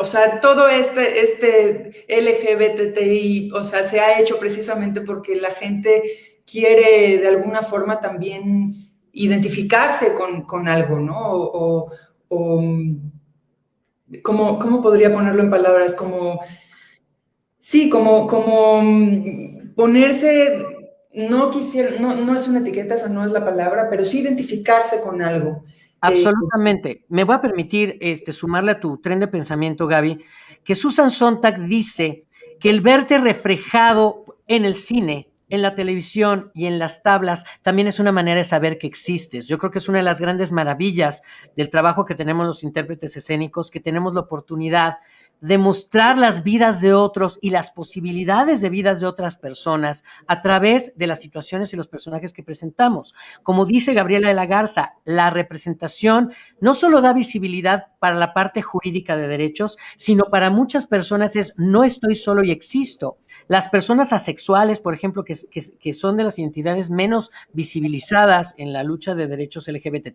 o sea, todo este, este LGBTI, o sea, se ha hecho precisamente porque la gente quiere de alguna forma también identificarse con, algo, ¿no? O, ¿cómo, podría ponerlo en palabras? Como, sí, como, como ponerse, no quisiera, no, no es una etiqueta, esa no es la palabra, pero sí identificarse con algo. Absolutamente. Me voy a permitir este, sumarle a tu tren de pensamiento, Gaby, que Susan Sontag dice que el verte reflejado en el cine, en la televisión y en las tablas también es una manera de saber que existes. Yo creo que es una de las grandes maravillas del trabajo que tenemos los intérpretes escénicos, que tenemos la oportunidad demostrar las vidas de otros y las posibilidades de vidas de otras personas a través de las situaciones y los personajes que presentamos. Como dice Gabriela de la Garza, la representación no solo da visibilidad para la parte jurídica de derechos, sino para muchas personas es no estoy solo y existo. Las personas asexuales, por ejemplo, que, que, son de las identidades menos visibilizadas en la lucha de derechos LGBT,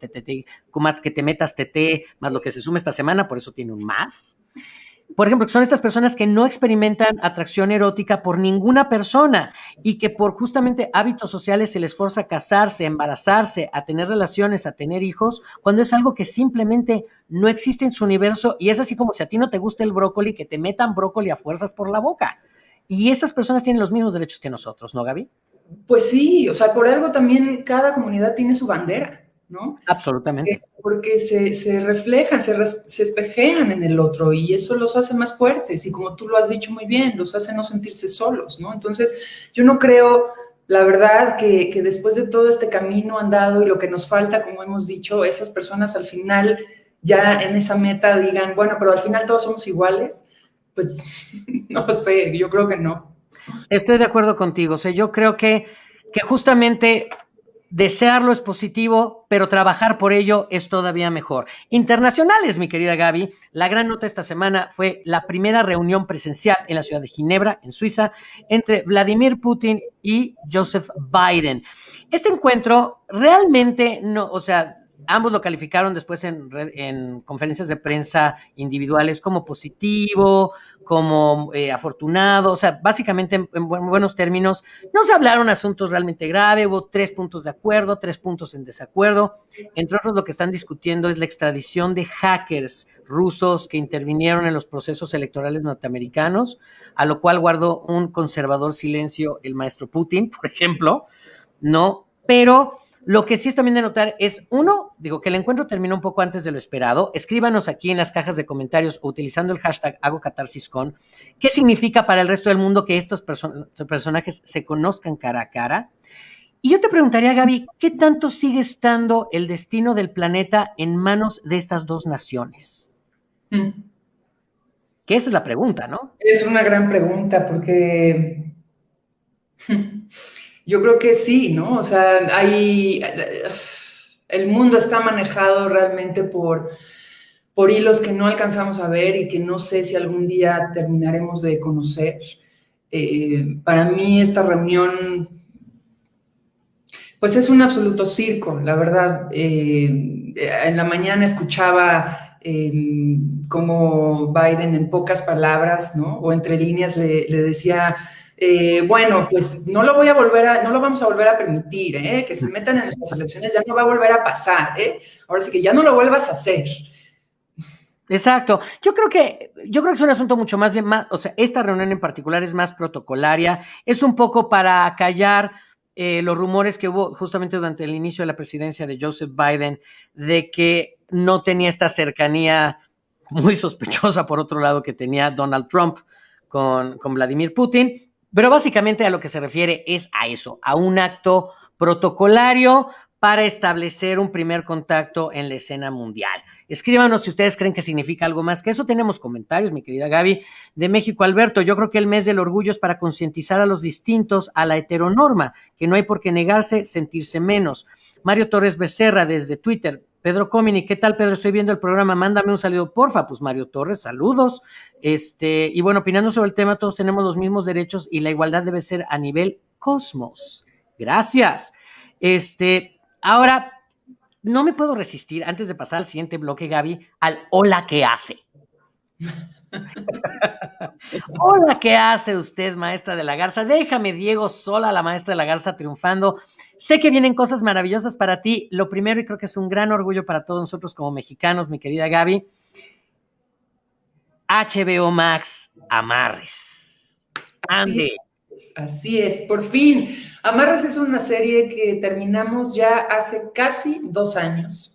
que te metas TT, más lo que se suma esta semana, por eso tiene un más por ejemplo, son estas personas que no experimentan atracción erótica por ninguna persona y que por justamente hábitos sociales se les forza a casarse, a embarazarse, a tener relaciones, a tener hijos, cuando es algo que simplemente no existe en su universo y es así como si a ti no te gusta el brócoli, que te metan brócoli a fuerzas por la boca. Y esas personas tienen los mismos derechos que nosotros, ¿no, Gaby? Pues sí, o sea, por algo también cada comunidad tiene su bandera. ¿No? Absolutamente. Porque se, reflejan, se, se, espejean en el otro y eso los hace más fuertes y como tú lo has dicho muy bien, los hace no sentirse solos, ¿no? Entonces, yo no creo, la verdad que, que, después de todo este camino andado y lo que nos falta, como hemos dicho, esas personas al final ya en esa meta digan, bueno, pero al final todos somos iguales, pues no sé, yo creo que no. Estoy de acuerdo contigo, o sea, yo creo que, que justamente desearlo es positivo, pero trabajar por ello es todavía mejor. Internacionales, mi querida Gaby, la gran nota esta semana fue la primera reunión presencial en la ciudad de Ginebra, en Suiza, entre Vladimir Putin y Joseph Biden. Este encuentro realmente no, o sea, ambos lo calificaron después en, conferencias de prensa individuales como positivo, como eh, afortunado, o sea, básicamente en, buenos términos, no se hablaron asuntos realmente graves, hubo tres puntos de acuerdo, tres puntos en desacuerdo. Entre otros, lo que están discutiendo es la extradición de hackers rusos que intervinieron en los procesos electorales norteamericanos, a lo cual guardó un conservador silencio el maestro Putin, por ejemplo, ¿no? Pero lo que sí es también de notar es, uno, digo que el encuentro terminó un poco antes de lo esperado. Escríbanos aquí en las cajas de comentarios utilizando el hashtag HagoCatarsisCon qué significa para el resto del mundo que estos personajes se conozcan cara a cara. Y yo te preguntaría, Gaby, ¿qué tanto sigue estando el destino del planeta en manos de estas dos naciones? Mm. Que esa es la pregunta, ¿no? Es una gran pregunta porque Yo creo que sí, ¿no? O sea, hay, el mundo está manejado realmente por, por hilos que no alcanzamos a ver y que no sé si algún día terminaremos de conocer. Eh, para mí esta reunión, pues es un absoluto circo, la verdad. Eh, en la mañana escuchaba eh, como Biden en pocas palabras, ¿no? O entre líneas le decía eh, bueno, pues no lo voy a volver a, no lo vamos a volver a permitir, ¿eh? que se metan en nuestras elecciones, ya no va a volver a pasar, ¿eh? ahora sí que ya no lo vuelvas a hacer. Exacto. Yo creo que, yo creo que es un asunto mucho más bien, más, o sea, esta reunión en particular es más protocolaria, es un poco para callar eh, los rumores que hubo justamente durante el inicio de la presidencia de Joseph Biden de que no tenía esta cercanía muy sospechosa, por otro lado, que tenía Donald Trump con, con Vladimir Putin. Pero básicamente a lo que se refiere es a eso, a un acto protocolario para establecer un primer contacto en la escena mundial. Escríbanos si ustedes creen que significa algo más que eso. Tenemos comentarios, mi querida Gaby, de México Alberto. Yo creo que el mes del orgullo es para concientizar a los distintos a la heteronorma, que no hay por qué negarse, sentirse menos. Mario Torres Becerra desde Twitter. Pedro Comini, ¿qué tal, Pedro? Estoy viendo el programa, mándame un saludo, porfa. Pues Mario Torres, saludos. Este, y bueno, opinando sobre el tema, todos tenemos los mismos derechos y la igualdad debe ser a nivel cosmos. Gracias. Este, ahora, no me puedo resistir, antes de pasar al siguiente bloque, Gaby, al hola que hace. Hola, ¿qué hace usted, maestra de la Garza? Déjame, Diego, sola, la maestra de la Garza, triunfando. Sé que vienen cosas maravillosas para ti. Lo primero, y creo que es un gran orgullo para todos nosotros como mexicanos, mi querida Gaby, HBO Max Amarres. Ande. Así es, por fin. Amarres es una serie que terminamos ya hace casi dos años.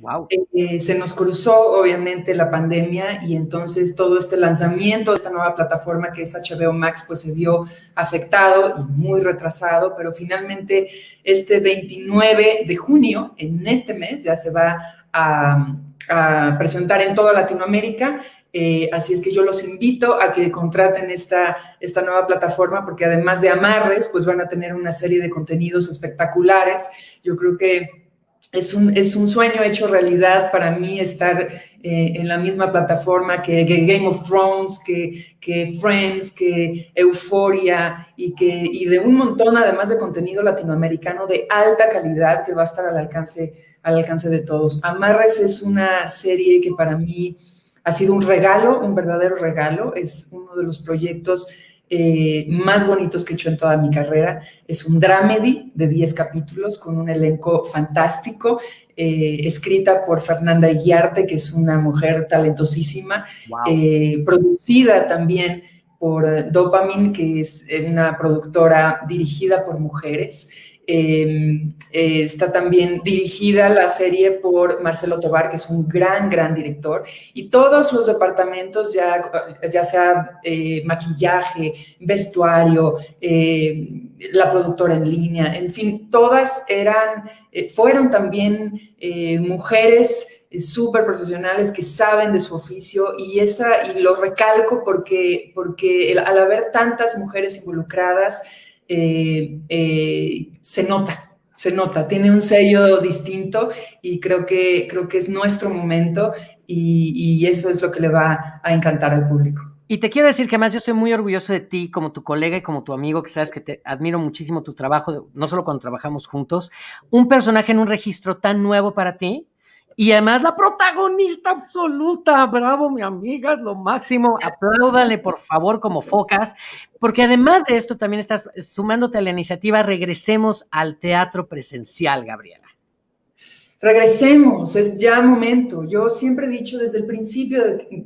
Wow. Eh, se nos cruzó obviamente la pandemia y entonces todo este lanzamiento esta nueva plataforma que es HBO Max pues se vio afectado y muy retrasado, pero finalmente este 29 de junio, en este mes, ya se va a, presentar en toda Latinoamérica eh, así es que yo los invito a que contraten esta, esta nueva plataforma porque además de amarres, pues van a tener una serie de contenidos espectaculares. Yo creo que es un, es un sueño hecho realidad para mí estar eh, en la misma plataforma que, Game of Thrones, que, que, Friends, que Euphoria y, que, y de un montón además de contenido latinoamericano de alta calidad que va a estar al alcance, al alcance de todos. Amarres es una serie que para mí ha sido un regalo, un verdadero regalo. Es uno de los proyectos eh, más bonitos que he hecho en toda mi carrera. Es un dramedy de 10 capítulos con un elenco fantástico, eh, escrita por Fernanda Iguarte, que es una mujer talentosísima, eh, producida también por Dopamine, que es una productora dirigida por mujeres. Eh, está también dirigida la serie por Marcelo Tobar, que es un gran, gran director. Y todos los departamentos, ya, ya sea eh, maquillaje, vestuario, eh, la productora en línea, en fin, todas eran, fueron también mujeres súper profesionales que saben de su oficio y, esa, y lo recalco porque, porque al haber tantas mujeres involucradas, eh, eh, se nota, se nota, tiene un sello distinto y creo que, creo que es nuestro momento y, eso es lo que le va a encantar al público. Y te quiero decir que además yo estoy muy orgulloso de ti como tu colega y como tu amigo, que sabes que te admiro muchísimo tu trabajo, no solo cuando trabajamos juntos, un personaje en un registro tan nuevo para ti, y además la protagonista absoluta, bravo mi amiga, es lo máximo, apláudanle por favor como focas, porque además de esto también estás sumándote a la iniciativa Regresemos al Teatro Presencial, Gabriela. Regresemos, es ya momento. Yo siempre he dicho desde el principio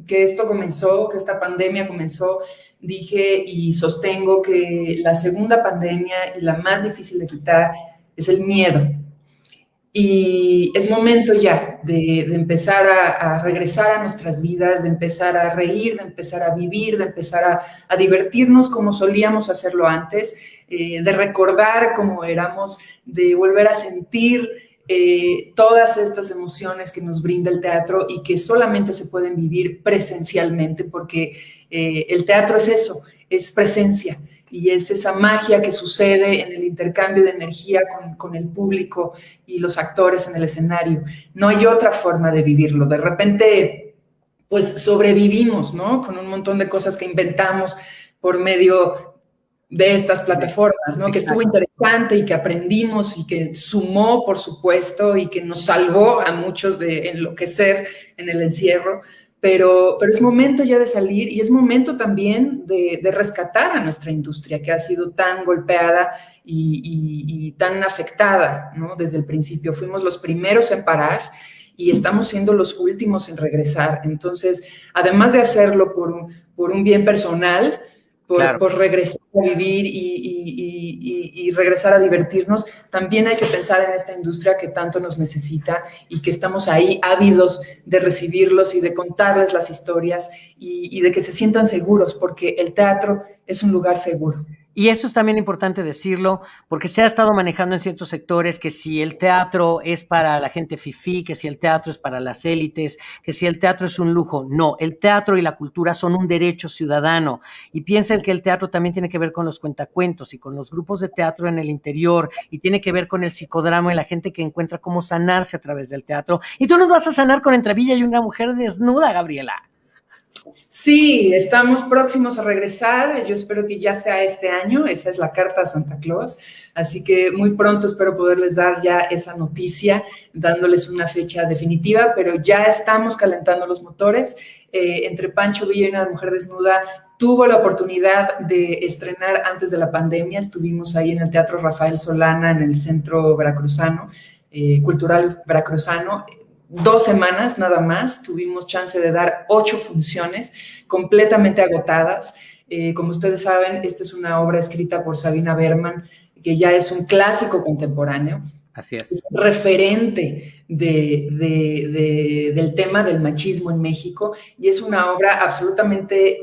que esto comenzó, que esta pandemia comenzó, dije y sostengo que la segunda pandemia y la más difícil de quitar es el miedo y es momento ya de, empezar a, regresar a nuestras vidas, de empezar a reír, de empezar a vivir, de empezar a, divertirnos como solíamos hacerlo antes, eh, de recordar cómo éramos, de volver a sentir eh, todas estas emociones que nos brinda el teatro y que solamente se pueden vivir presencialmente, porque eh, el teatro es eso, es presencia y es esa magia que sucede en el intercambio de energía con, el público y los actores en el escenario. No hay otra forma de vivirlo. De repente, pues sobrevivimos, ¿no? Con un montón de cosas que inventamos por medio de estas plataformas, ¿no? Que estuvo interesante y que aprendimos y que sumó, por supuesto, y que nos salvó a muchos de enloquecer en el encierro pero, pero es momento ya de salir y es momento también de, rescatar a nuestra industria que ha sido tan golpeada y, tan afectada ¿no? desde el principio. Fuimos los primeros en parar y estamos siendo los últimos en regresar. Entonces, además de hacerlo por por un bien personal, por, regresar a vivir y, regresar a divertirnos, también hay que pensar en esta industria que tanto nos necesita y que estamos ahí ávidos de recibirlos y de contarles las historias y de que se sientan seguros, porque el teatro es un lugar seguro. Y eso es también importante decirlo, porque se ha estado manejando en ciertos sectores que si el teatro es para la gente fifí, que si el teatro es para las élites, que si el teatro es un lujo. No, el teatro y la cultura son un derecho ciudadano. Y piensen que el teatro también tiene que ver con los cuentacuentos y con los grupos de teatro en el interior, y tiene que ver con el psicodrama y la gente que encuentra cómo sanarse a través del teatro. Y tú nos vas a sanar con Entrevilla y una mujer desnuda, Gabriela. Sí, estamos próximos a regresar. Yo espero que ya sea este año. Esa es la carta a Santa Claus. Así que muy pronto espero poderles dar ya esa noticia, dándoles una fecha definitiva, pero ya estamos calentando los motores. Eh, entre Pancho Villa y una mujer desnuda tuvo la oportunidad de estrenar antes de la pandemia. Estuvimos ahí en el Teatro Rafael Solana, en el Centro Veracruzano, eh, Cultural Veracruzano dos semanas nada más, tuvimos chance de dar ocho funciones completamente agotadas. Eh, como ustedes saben, esta es una obra escrita por Sabina Berman, que ya es un clásico contemporáneo. Así es. Es referente del tema del machismo en México y es una obra absolutamente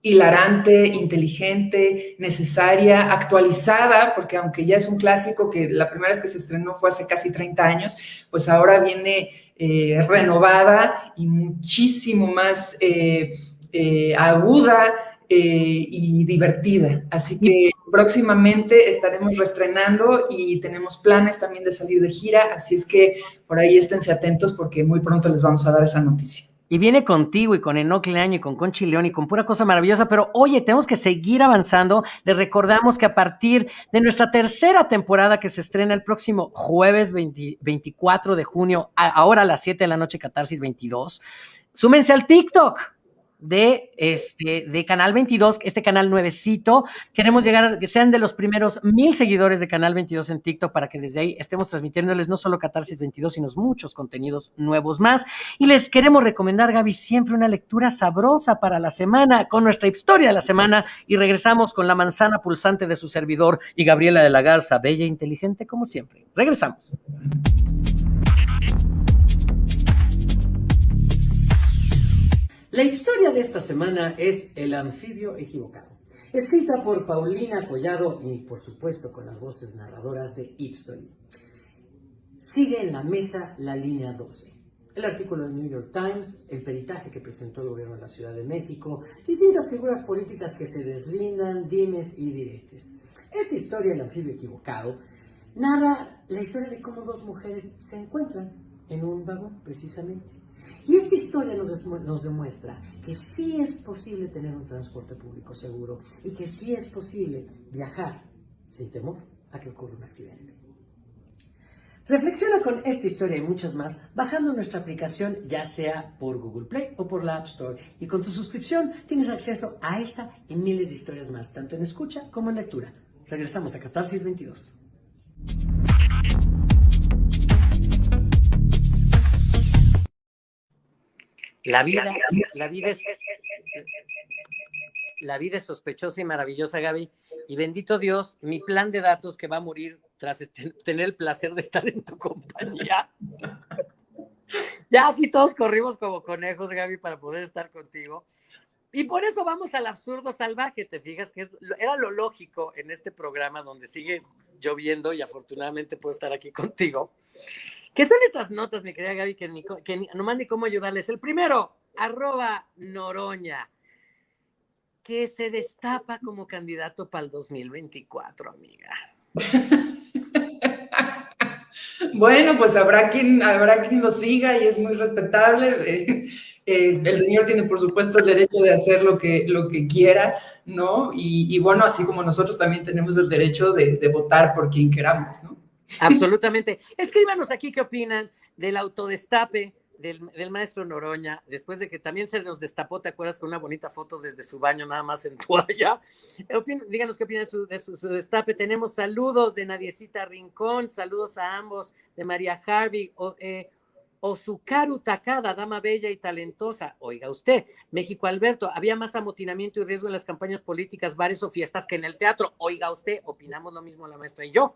hilarante, inteligente, necesaria, actualizada, porque aunque ya es un clásico que la primera vez que se estrenó fue hace casi 30 años, pues ahora viene eh, renovada y muchísimo más eh, eh, aguda y divertida. Así que próximamente estaremos reestrenando y tenemos planes también de salir de gira, así es que por ahí esténse atentos porque muy pronto les vamos a dar esa noticia. Y viene contigo y con Enoch Leaño y con Conchi León y con pura cosa maravillosa. Pero oye, tenemos que seguir avanzando. Les recordamos que a partir de nuestra tercera temporada que se estrena el próximo jueves 24 de junio, ahora a las 7 de la noche, Catarsis 22, súmense al TikTok de, este, de Canal 22, este canal nuevecito. Queremos llegar a que sean de los primeros mil seguidores de Canal 22 en TikTok para que desde ahí estemos transmitiéndoles no solo Catarsis 22, sino muchos contenidos nuevos más. Y les queremos recomendar, Gaby, siempre una lectura sabrosa para la semana con nuestra historia de la semana y regresamos con la manzana pulsante de su servidor y Gabriela de la Garza, bella e inteligente como siempre. Regresamos. La historia de esta semana es El anfibio equivocado, escrita por Paulina Collado y por supuesto con las voces narradoras de Ipstory. Sigue en la mesa la línea 12. El artículo del New York Times, el peritaje que presentó el gobierno de la Ciudad de México, distintas figuras políticas que se deslindan, dimes y diretes. Esta historia, El anfibio equivocado, narra la historia de cómo dos mujeres se encuentran en un vagón, precisamente. Y esta historia nos, demuestra que sí es posible tener un transporte público seguro y que sí es posible viajar sin temor a que ocurra un accidente. Reflexiona con esta historia y muchas más bajando nuestra aplicación ya sea por Google Play o por la App Store y con tu suscripción tienes acceso a esta y miles de historias más, tanto en escucha como en lectura. Regresamos a Catarsis 22. La vida, la vida es la vida es sospechosa y maravillosa, Gaby. Y bendito Dios, mi plan de datos que va a morir tras tener el placer de estar en tu compañía. ya aquí todos corrimos como conejos, Gaby, para poder estar contigo. Y por eso vamos al absurdo salvaje, te fijas que era lo lógico en este programa donde sigue lloviendo y afortunadamente puedo estar aquí contigo. ¿Qué son estas notas, mi querida Gaby, que, ni, que mande cómo ayudarles? El primero, arroba Noroña, que se destapa como candidato para el 2024, amiga. Bueno, pues habrá quien, habrá quien lo siga y es muy respetable. Eh, el señor tiene, por supuesto, el derecho de hacer lo que, lo que quiera, ¿no? Y, bueno, así como nosotros también tenemos el derecho de, de votar por quien queramos, ¿no? Absolutamente. Escríbanos aquí qué opinan del autodestape del, maestro Noroña, después de que también se nos destapó, ¿te acuerdas? Con una bonita foto desde su baño, nada más en toalla. díganos qué opinan de, su, destape. Tenemos saludos de Nadiecita Rincón, saludos a ambos, de María Harvey, o, eh, Takada, dama bella y talentosa. Oiga usted, México Alberto, había más amotinamiento y riesgo en las campañas políticas, bares o fiestas que en el teatro. Oiga usted, opinamos lo mismo la maestra y yo.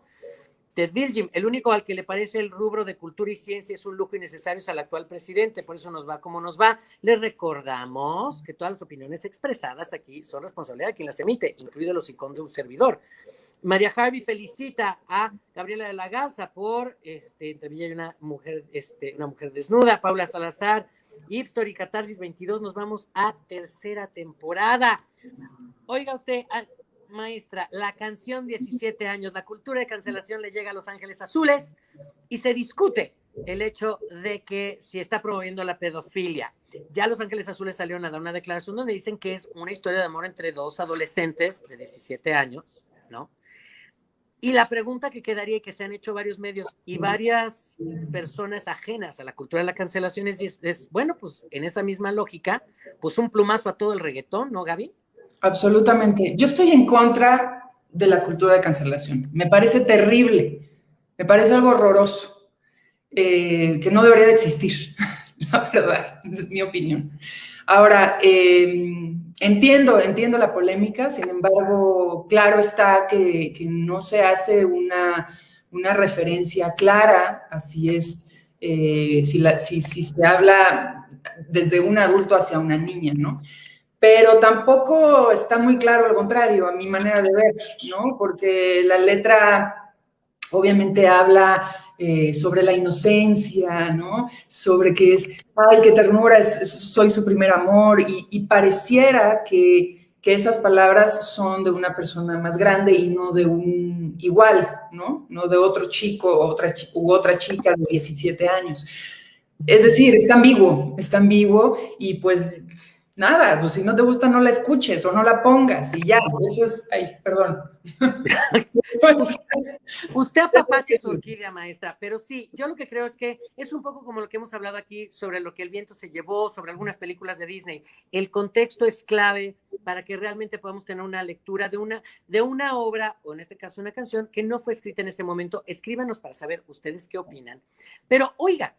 Ted Virgin, el único al que le parece el rubro de cultura y ciencia es un lujo innecesario es al actual presidente, por eso nos va como nos va. Le recordamos que todas las opiniones expresadas aquí son responsabilidad de quien las emite, incluido los iconos de un servidor. María Harvey felicita a Gabriela de la Garza por, este, entre Villa y una mujer, este, una mujer desnuda, Paula Salazar, Ipstor y Catarsis 22, nos vamos a tercera temporada. Oiga usted, maestra, la canción 17 años, la cultura de cancelación le llega a Los Ángeles Azules y se discute el hecho de que si está promoviendo la pedofilia. Ya Los Ángeles Azules salieron a dar una declaración donde dicen que es una historia de amor entre dos adolescentes de 17 años, ¿no? Y la pregunta que quedaría y que se han hecho varios medios y varias personas ajenas a la cultura de la cancelación es, es bueno, pues en esa misma lógica, pues un plumazo a todo el reggaetón, ¿no, Gaby? Absolutamente. Yo estoy en contra de la cultura de cancelación. Me parece terrible, me parece algo horroroso, eh, que no debería de existir, la verdad, es mi opinión. Ahora, em, entiendo, entiendo la polémica, sin embargo, claro está que, no se hace una, referencia clara, así es, eh, si, si, si se habla desde un adulto hacia una niña, ¿no? Pero tampoco está muy claro lo contrario, a mi manera de ver, ¿no? Porque la letra obviamente habla eh, sobre la inocencia, ¿no? Sobre que es, ay, qué ternura, soy su primer amor, y, pareciera que, que, esas palabras son de una persona más grande y no de un igual, ¿no? No de otro chico otra, u otra chica de 17 años. Es decir, es ambiguo, es ambiguo y pues nada, pues si no te gusta no la escuches o no la pongas y ya, eso es, ay, perdón. Usted apapache su orquídea, maestra, pero sí, yo lo que creo es que es un poco como lo que hemos hablado aquí sobre lo que el viento se llevó, sobre algunas películas de Disney. El contexto es clave para que realmente podamos tener una lectura de una, de una obra, o en este caso una canción, que no fue escrita en este momento. Escríbanos para saber ustedes qué opinan. Pero oiga,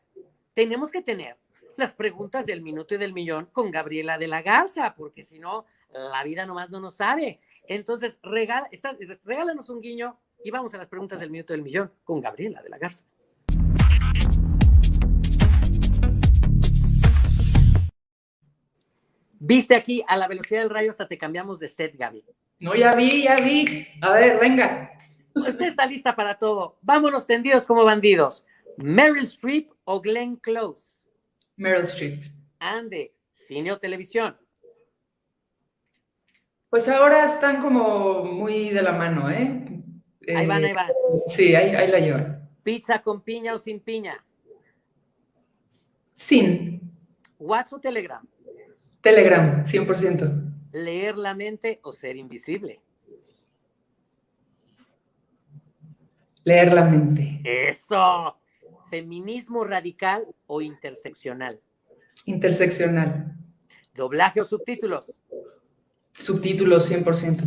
tenemos que tener las preguntas del minuto y del millón con Gabriela de la Garza, porque si no, la vida nomás no nos sabe. Entonces, regala, está, regálanos un guiño y vamos a las preguntas del minuto y del millón con Gabriela de la Garza. Viste aquí a la velocidad del rayo hasta te cambiamos de set, Gaby. No, ya vi, ya vi. A ver, venga. Usted está lista para todo. Vámonos tendidos como bandidos. Meryl Streep o Glenn Close. Meryl Streep. Ande, cine o televisión. Pues ahora están como muy de la mano, ¿eh? Ahí van, ahí van. Sí, ahí, ahí la llevan. ¿Pizza con piña o sin piña? Sin. ¿WhatsApp o Telegram? Telegram, 100%. ¿Leer la mente o ser invisible? Leer la mente. Eso feminismo radical o interseccional? Interseccional. ¿Doblaje o subtítulos? Subtítulos 100%.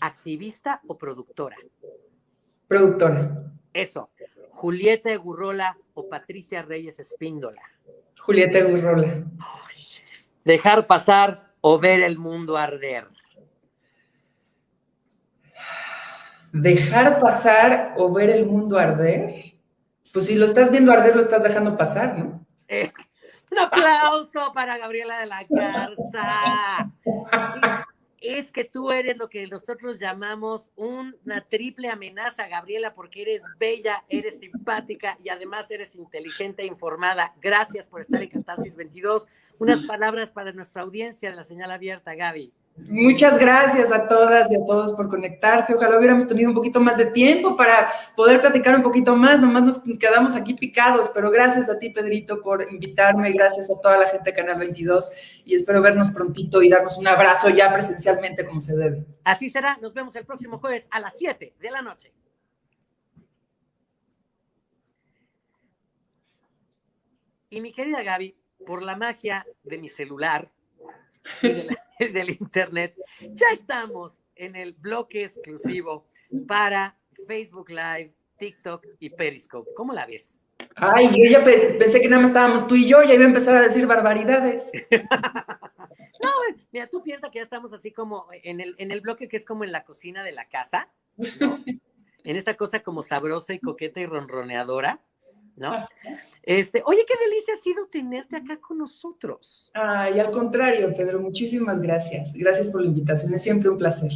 ¿Activista o productora? Productora. Eso. ¿Julieta Egurrola o Patricia Reyes Espíndola? Julieta Egurrola. ¿Dejar pasar o ver el mundo arder? ¿Dejar pasar o ver el mundo arder? Pues si lo estás viendo arder, lo estás dejando pasar, ¿no? Un aplauso para Gabriela de la Garza. Es que tú eres lo que nosotros llamamos una triple amenaza, Gabriela, porque eres bella, eres simpática y además eres inteligente e informada. Gracias por estar en Catarsis 22. Unas palabras para nuestra audiencia de la señal abierta, Gaby. Muchas gracias a todas y a todos por conectarse. Ojalá hubiéramos tenido un poquito más de tiempo para poder platicar un poquito más. Nomás nos quedamos aquí picados, pero gracias a ti, Pedrito, por invitarme. Gracias a toda la gente de Canal 22 y espero vernos prontito y darnos un abrazo ya presencialmente como se debe. Así será. Nos vemos el próximo jueves a las 7 de la noche. Y mi querida Gaby, por la magia de mi celular y de la del Internet, ya estamos en el bloque exclusivo para Facebook Live, TikTok y Periscope. ¿Cómo la ves? Ay, yo ya pensé que nada más estábamos tú y yo, ya iba a empezar a decir barbaridades. no, mira, tú piensas que ya estamos así como en el, en el bloque que es como en la cocina de la casa, ¿no? en esta cosa como sabrosa y coqueta y ronroneadora. ¿No? Este, oye, qué delicia ha sido tenerte acá con nosotros. Ay, al contrario, Pedro, muchísimas gracias. Gracias por la invitación, es siempre un placer.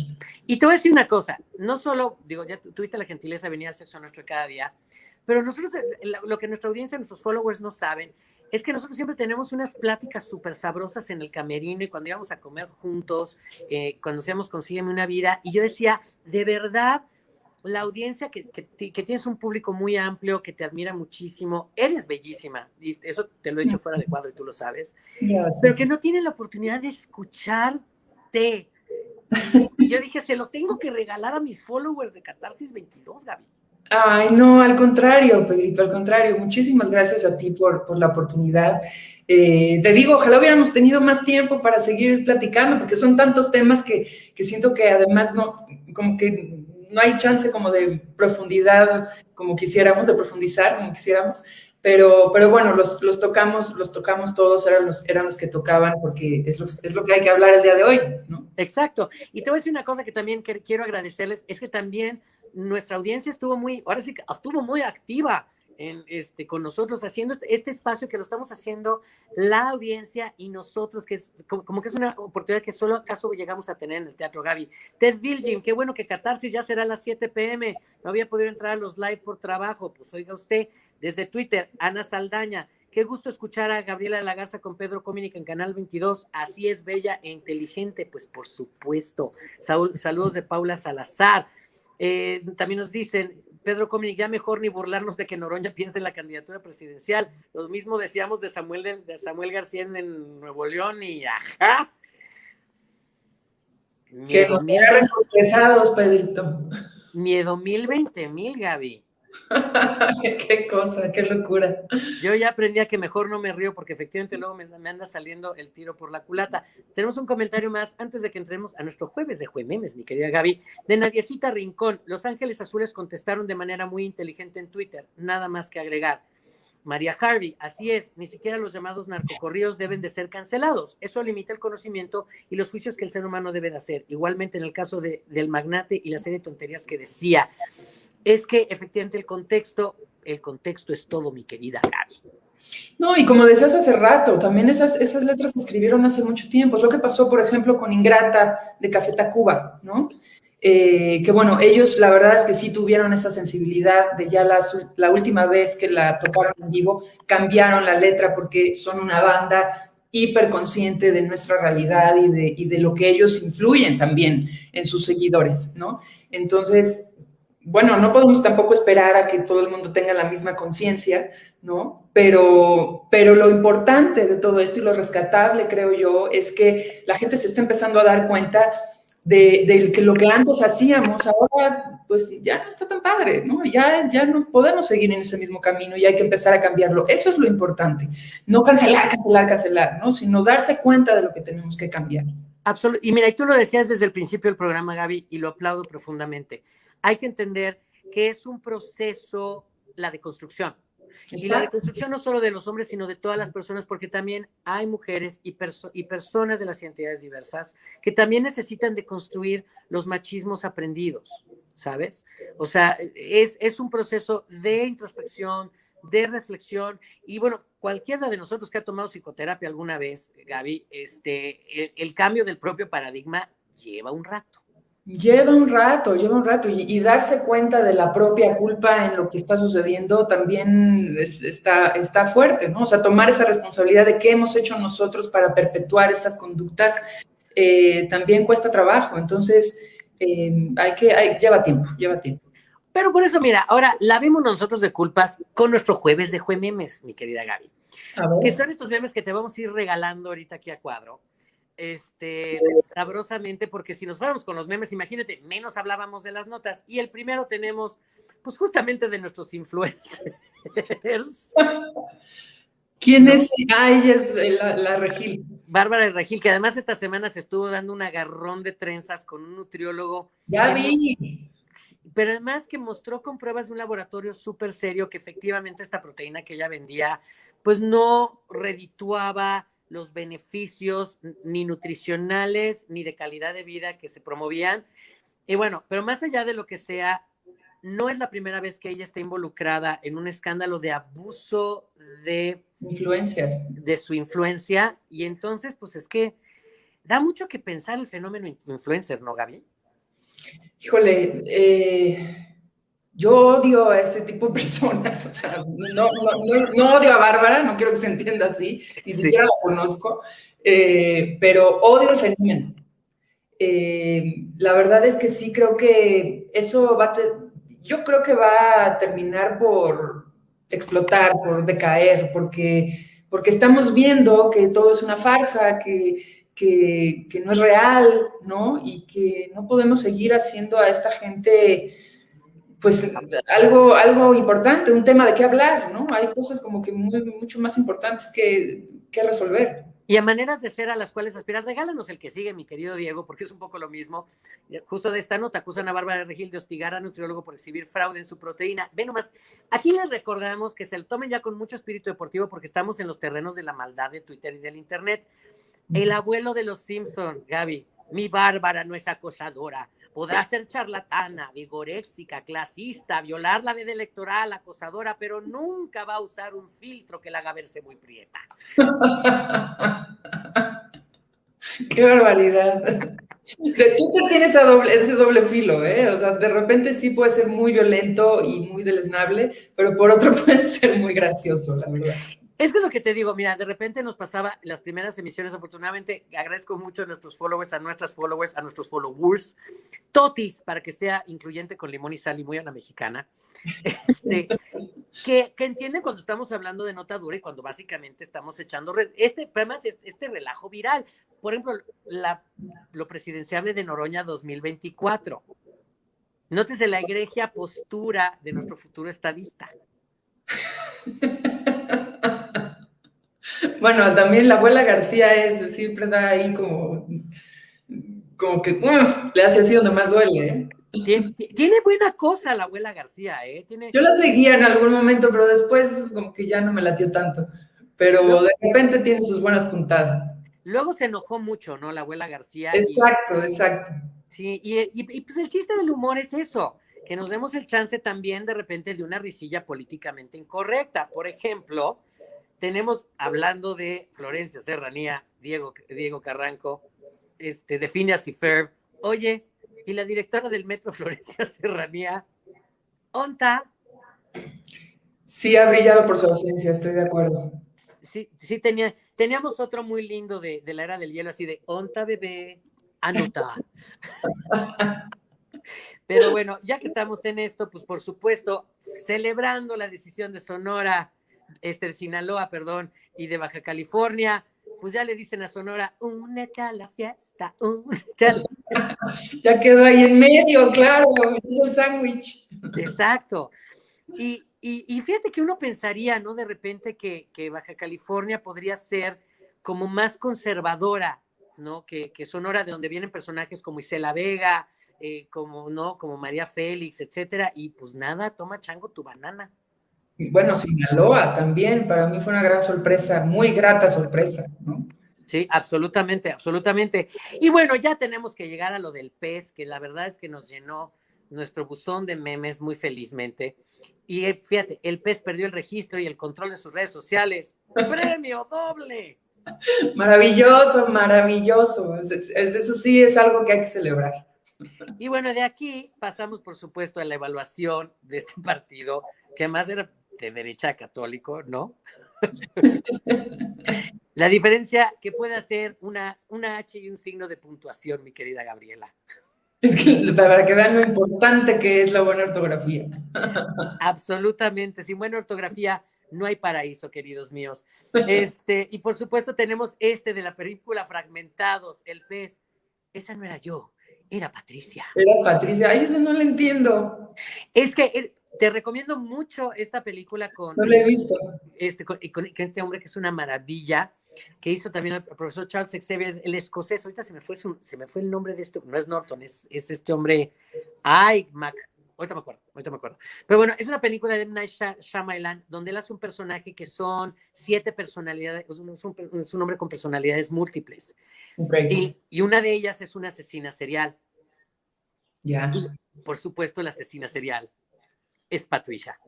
Y te voy a decir una cosa, no solo, digo, ya tuviste la gentileza de venir al sexo nuestro cada día, pero nosotros, eh, lo que nuestra audiencia, nuestros followers no saben, es que nosotros siempre tenemos unas pláticas súper sabrosas en el camerino y cuando íbamos a comer juntos, eh, cuando seamos Consígueme una vida, y yo decía, de verdad, la audiencia que, que, tienes un público muy amplio, que te admira muchísimo, eres bellísima, y eso te lo he dicho fuera de cuadro y tú lo sabes, pero que no tiene la oportunidad de escucharte. Y yo dije, se lo tengo que regalar a mis followers de Catarsis 22, Gaby. Ay, no, al contrario, Pedrito, al contrario. Muchísimas gracias a ti por, por la oportunidad. Eh, te digo, ojalá hubiéramos tenido más tiempo para seguir platicando, porque son tantos temas que, que siento que además no, como que no hay chance como de profundidad como quisiéramos, de profundizar como quisiéramos, pero, pero bueno, los, los tocamos, los tocamos todos, eran los, eran los que tocaban porque es lo, es lo que hay que hablar el día de hoy. Exacto. Y te voy a decir una cosa que también quiero agradecerles, es que también nuestra audiencia estuvo muy, ahora sí estuvo muy activa en, este, con nosotros haciendo este, este, espacio que lo estamos haciendo la audiencia y nosotros, que es como, que es una oportunidad que solo acaso llegamos a tener en el Teatro Gaby. Ted Vilgin, qué bueno que Catarsis ya será a las 7 pm, no había podido entrar a los live por trabajo, pues oiga usted, desde Twitter, Ana Saldaña, Qué gusto escuchar a Gabriela de la Garza con Pedro Comínica en Canal 22. Así es, bella e inteligente, pues por supuesto. saludos de Paula Salazar. Eh, también nos dicen, Pedro Cominic, ya mejor ni burlarnos de que Noroña piense en la candidatura presidencial. Lo mismo decíamos de Samuel, de, Samuel García en, Nuevo León y ajá. Que nos quedaron pesados, Pedrito. Miedo mil, veinte mil, Gaby. qué cosa, qué locura. Yo ya aprendí a que mejor no me río porque efectivamente luego me, anda saliendo el tiro por la culata. Tenemos un comentario más antes de que entremos a nuestro jueves de Juememes, mi querida Gaby. De Nadiecita Rincón, Los Ángeles Azules contestaron de manera muy inteligente en Twitter, nada más que agregar. María Harvey, así es, ni siquiera los llamados narcocorridos deben de ser cancelados. Eso limita el conocimiento y los juicios que el ser humano debe de hacer. Igualmente en el caso de, del magnate y la serie de tonterías que decía es que efectivamente el contexto, el contexto es todo, mi querida Gaby. No, y como decías hace rato, también esas, esas letras se escribieron hace mucho tiempo. Es lo que pasó, por ejemplo, con Ingrata de Café Tacuba, ¿no? Eh, que bueno, ellos la verdad es que sí tuvieron esa sensibilidad de ya la última vez que la tocaron en vivo, cambiaron la letra porque son una banda hiperconsciente de nuestra realidad y de, y de lo que ellos influyen también en sus seguidores, ¿no? Entonces, bueno, no podemos tampoco esperar a que todo el mundo tenga la misma conciencia, ¿no? Pero, pero lo importante de todo esto y lo rescatable, creo yo, es que la gente se está empezando a dar cuenta de, que lo que antes hacíamos ahora, pues ya no está tan padre, ¿no? Ya, ya no podemos seguir en ese mismo camino y hay que empezar a cambiarlo. Eso es lo importante. No cancelar, cancelar, cancelar, ¿no? Sino darse cuenta de lo que tenemos que cambiar. Absolutamente. Y mira, y tú lo decías desde el principio del programa, Gaby, y lo aplaudo profundamente hay que entender que es un proceso, la deconstrucción. Y la deconstrucción no solo de los hombres, sino de todas las personas, porque también hay mujeres y, y personas de las identidades diversas que también necesitan deconstruir los machismos aprendidos, ¿sabes? O sea, es, es un proceso de introspección, de reflexión, y bueno, cualquiera de nosotros que ha tomado psicoterapia alguna vez, Gaby, este, el cambio del propio paradigma lleva un rato. Lleva un rato, lleva un rato y, darse cuenta de la propia culpa en lo que está sucediendo también está, está fuerte, ¿no? O sea, tomar esa responsabilidad de qué hemos hecho nosotros para perpetuar esas conductas eh, también cuesta trabajo. Entonces, eh, hay que, lleva tiempo, lleva tiempo. Pero por eso, mira, ahora la vemos nosotros de culpas con nuestro jueves de memes, mi querida Gaby. Que son estos memes que te vamos a ir regalando ahorita aquí a cuadro este, sabrosamente, porque si nos fuéramos con los memes, imagínate, menos hablábamos de las notas. Y el primero tenemos, pues justamente de nuestros influencers. ¿Quién es? Ah, ella es la, la, Regil. Bárbara Regil, que además esta semana se estuvo dando un agarrón de trenzas con un nutriólogo. Ya vi. Pero además que mostró con pruebas de un laboratorio súper serio que efectivamente esta proteína que ella vendía, pues no redituaba los beneficios ni nutricionales ni de calidad de vida que se promovían. Y bueno, pero más allá de lo que sea, no es la primera vez que ella está involucrada en un escándalo de abuso de influencias, de su influencia. Y entonces, pues es que da mucho que pensar el fenómeno influencer, ¿no, Gaby? Híjole, eh, yo odio a ese tipo de personas, o sea, no, odio a Bárbara, no quiero que se entienda así, ni siquiera la conozco, eh, pero odio el fenómeno. Eh, la verdad es que sí creo que eso va a, yo creo que va a terminar por explotar, por decaer, porque, porque estamos viendo que todo es una farsa, que, que, que no es real, ¿no? Y que no podemos seguir haciendo a esta gente pues algo, algo importante, un tema de qué hablar, ¿no? Hay cosas como que muy, mucho más importantes que, que resolver. Y a maneras de ser a las cuales aspirar, regálanos el que sigue, mi querido Diego, porque es un poco lo mismo. Justo de esta nota acusan a Bárbara Regil de hostigar a nutriólogo por exhibir fraude en su proteína. Ve nomás, aquí les recordamos que se lo tomen ya con mucho espíritu deportivo porque estamos en los terrenos de la maldad de Twitter y del Internet. El abuelo de los Simpson, Gaby, mi Bárbara no es acosadora, Podrá ser charlatana, vigoréxica, clasista, violar la veda electoral, acosadora, pero nunca va a usar un filtro que la haga verse muy prieta. Qué barbaridad. Tú te tienes ese doble filo, ¿eh? O sea, de repente sí puede ser muy violento y muy deleznable, pero por otro puede ser muy gracioso, la verdad. Es que lo que te digo, mira, de repente nos pasaba las primeras emisiones, afortunadamente, agradezco mucho a nuestros followers, a nuestras followers, a nuestros followers, totis, para que sea incluyente con limón y sal y muy a la mexicana, este, que, entienden cuando estamos hablando de nota dura y cuando básicamente estamos echando, este, además, este relajo viral. Por ejemplo, lo presidenciable de Noroña 2024. Nótese la egregia postura de nuestro futuro estadista. Bueno, también la abuela García es, siempre da ahí como, como que le hace así donde más duele. ¿eh? Tiene, buena cosa la abuela García, ¿eh? Yo la seguía en algún momento, pero después como que ya no me latió tanto. Pero de repente tiene sus buenas puntadas. Luego se enojó mucho, ¿no? La abuela García. Exacto, exacto. Sí, y, y, pues el chiste del humor es eso, que nos demos el chance también de repente de una risilla políticamente incorrecta. Por ejemplo, tenemos hablando de Florencia Serranía, Diego, Diego Carranco, este, de Phineas y Ferb. Oye, y la directora del Metro Florencia Serranía, ¿onta? Sí, ha brillado por su ausencia, estoy de acuerdo. Sí, sí tenía, teníamos otro muy lindo de, de la era del hielo, así de onta bebé, anota. Pero bueno, ya que estamos en esto, pues por supuesto, celebrando la decisión de Sonora este, de Sinaloa, perdón, y de Baja California, pues ya le dicen a Sonora, únete a la fiesta, únete a Ya quedó ahí en medio, claro, es el sándwich. Exacto. Y, y, fíjate que uno pensaría, ¿no? De repente que, que, Baja California podría ser como más conservadora, ¿no? Que, que Sonora, de donde vienen personajes como Isela Vega, eh, como, ¿no? Como María Félix, etcétera, y pues nada, toma chango tu banana. Bueno, Sinaloa también, para mí fue una gran sorpresa, muy grata sorpresa, ¿no? Sí, absolutamente, absolutamente. Y bueno, ya tenemos que llegar a lo del pez, que la verdad es que nos llenó nuestro buzón de memes muy felizmente. Y eh, fíjate, el pez perdió el registro y el control de sus redes sociales. ¡Premio doble! Maravilloso, maravilloso. Eso sí es algo que hay que celebrar. Y bueno, de aquí pasamos, por supuesto, a la evaluación de este partido, que además era de derecha católico, ¿no? La diferencia que puede hacer una, una H y un signo de puntuación, mi querida Gabriela. Es que para que vean lo importante que es la buena ortografía. Absolutamente, sin buena ortografía no hay paraíso, queridos míos. Este, y por supuesto tenemos este de la película Fragmentados, el pez. Esa no era yo, era Patricia. Era Patricia, ay, eso no lo entiendo. Es que eh, te recomiendo mucho esta película con. No la he visto. Este, con, este hombre que es una maravilla, que hizo también el profesor Charles Xavier, el escocés. Ahorita se me fue, se me fue el nombre de este, no es Norton, es, es este hombre. Ay, Mac. Ahorita me acuerdo, ahorita me acuerdo. Pero bueno, es una película de Night Shyamalan donde él hace un personaje que son siete personalidades, es un, es un hombre con personalidades múltiples. Okay. Y, y, una de ellas es una asesina serial. Ya. Y, por supuesto, la asesina serial es Patricia.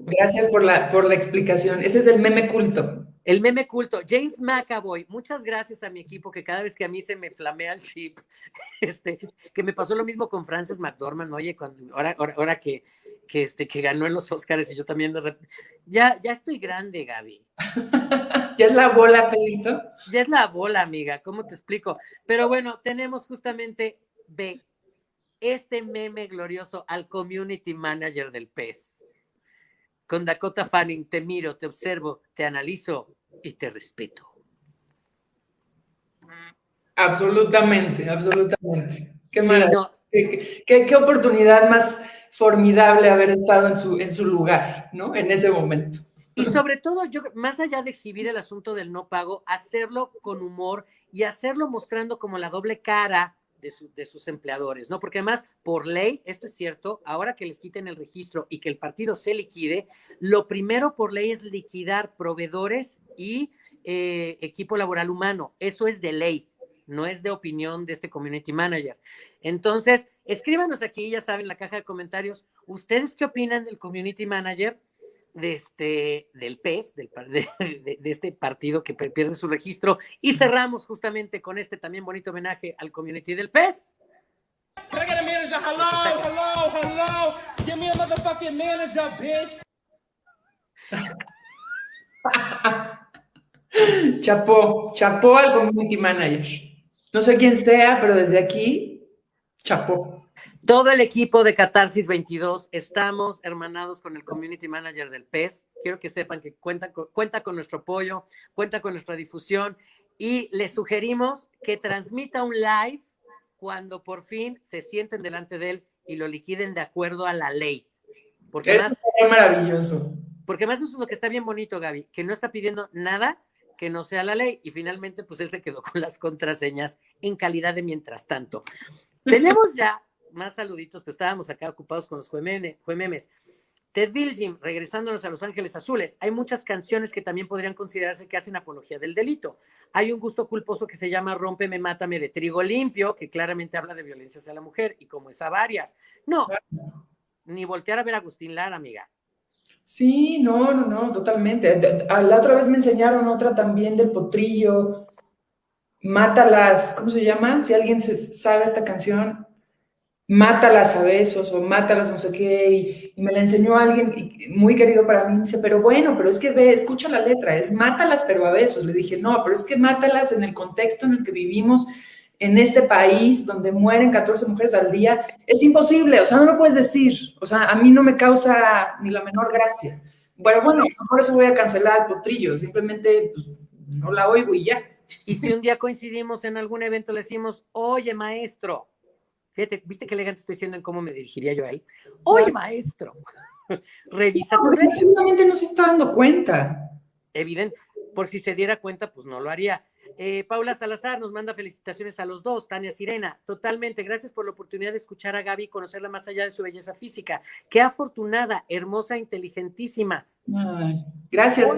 Gracias por la, por la explicación. Ese es el meme culto. El meme culto. James McAvoy, muchas gracias a mi equipo, que cada vez que a mí se me flamea el chip, este, que me pasó lo mismo con Frances McDormand, oye, cuando, ahora, ahora, que, que, este, que ganó en los Oscars y yo también ya, ya estoy grande, Gaby. ¿Ya es la bola, Pedrito? Ya es la bola, amiga, ¿cómo te explico? Pero bueno, tenemos justamente B, este meme glorioso al community manager del pez. Con Dakota Fanning, te miro, te observo, te analizo y te respeto. Absolutamente, absolutamente. Qué, qué, oportunidad más formidable haber estado en su, en su lugar, ¿no? En ese momento. Y sobre todo, yo, más allá de exhibir el asunto del no pago, hacerlo con humor y hacerlo mostrando como la doble cara de, sus empleadores, ¿no? Porque además, por ley, esto es cierto, ahora que les quiten el registro y que el partido se liquide, lo primero por ley es liquidar proveedores y eh, equipo laboral humano. Eso es de ley, no es de opinión de este community manager. Entonces, escríbanos aquí, ya saben, en la caja de comentarios, ¿ustedes qué opinan del community manager? De este, del PES, del, de, de, este partido que pierde su registro. Y cerramos justamente con este también bonito homenaje al community del PES. chapó, chapó al community manager. No sé quién sea, pero desde aquí, chapó. Todo el equipo de Catarsis 22 estamos hermanados con el community manager del PES. Quiero que sepan que cuenta con, cuenta con nuestro apoyo, cuenta con nuestra difusión y les sugerimos que transmita un live cuando por fin se sienten delante de él y lo liquiden de acuerdo a la ley. Porque es maravilloso. Porque más eso es lo que está bien bonito, Gaby, que no está pidiendo nada que no sea la ley y finalmente pues él se quedó con las contraseñas en calidad de mientras tanto. Tenemos ya más saluditos, pues estábamos acá ocupados con los juememes. Ted Bilgim, regresándonos a Los Ángeles Azules, hay muchas canciones que también podrían considerarse que hacen apología del delito. Hay un gusto culposo que se llama Rómpeme, Mátame de Trigo Limpio, que claramente habla de violencia hacia la mujer, y como es a varias. No, ni voltear a ver a Agustín Lara, amiga. Sí, no, no, no, totalmente. La otra vez me enseñaron otra también del potrillo. Mátalas, ¿cómo se llama? Si alguien se sabe esta canción, mátalas a besos o mátalas no sé qué, y, me la enseñó alguien muy querido para mí, dice, pero bueno, pero es que ve, escucha la letra, es mátalas pero a besos. Le dije, no, pero es que mátalas en el contexto en el que vivimos en este país donde mueren 14 mujeres al día, es imposible, o sea, no lo puedes decir, o sea, a mí no me causa ni la menor gracia. Bueno, bueno, por eso voy a cancelar el potrillo, simplemente pues, no la oigo y ya. Y si un día coincidimos en algún evento, le decimos, oye, maestro, Fíjate, ¿viste qué elegante estoy diciendo en cómo me dirigiría yo a él? Oye, maestro, revisa tu no, Seguramente no se está dando cuenta. Evidente, por si se diera cuenta, pues no lo haría. Eh, Paula Salazar nos manda felicitaciones a los dos, Tania Sirena, totalmente. Gracias por la oportunidad de escuchar a Gaby y conocerla más allá de su belleza física. Qué afortunada, hermosa, inteligentísima. gracias.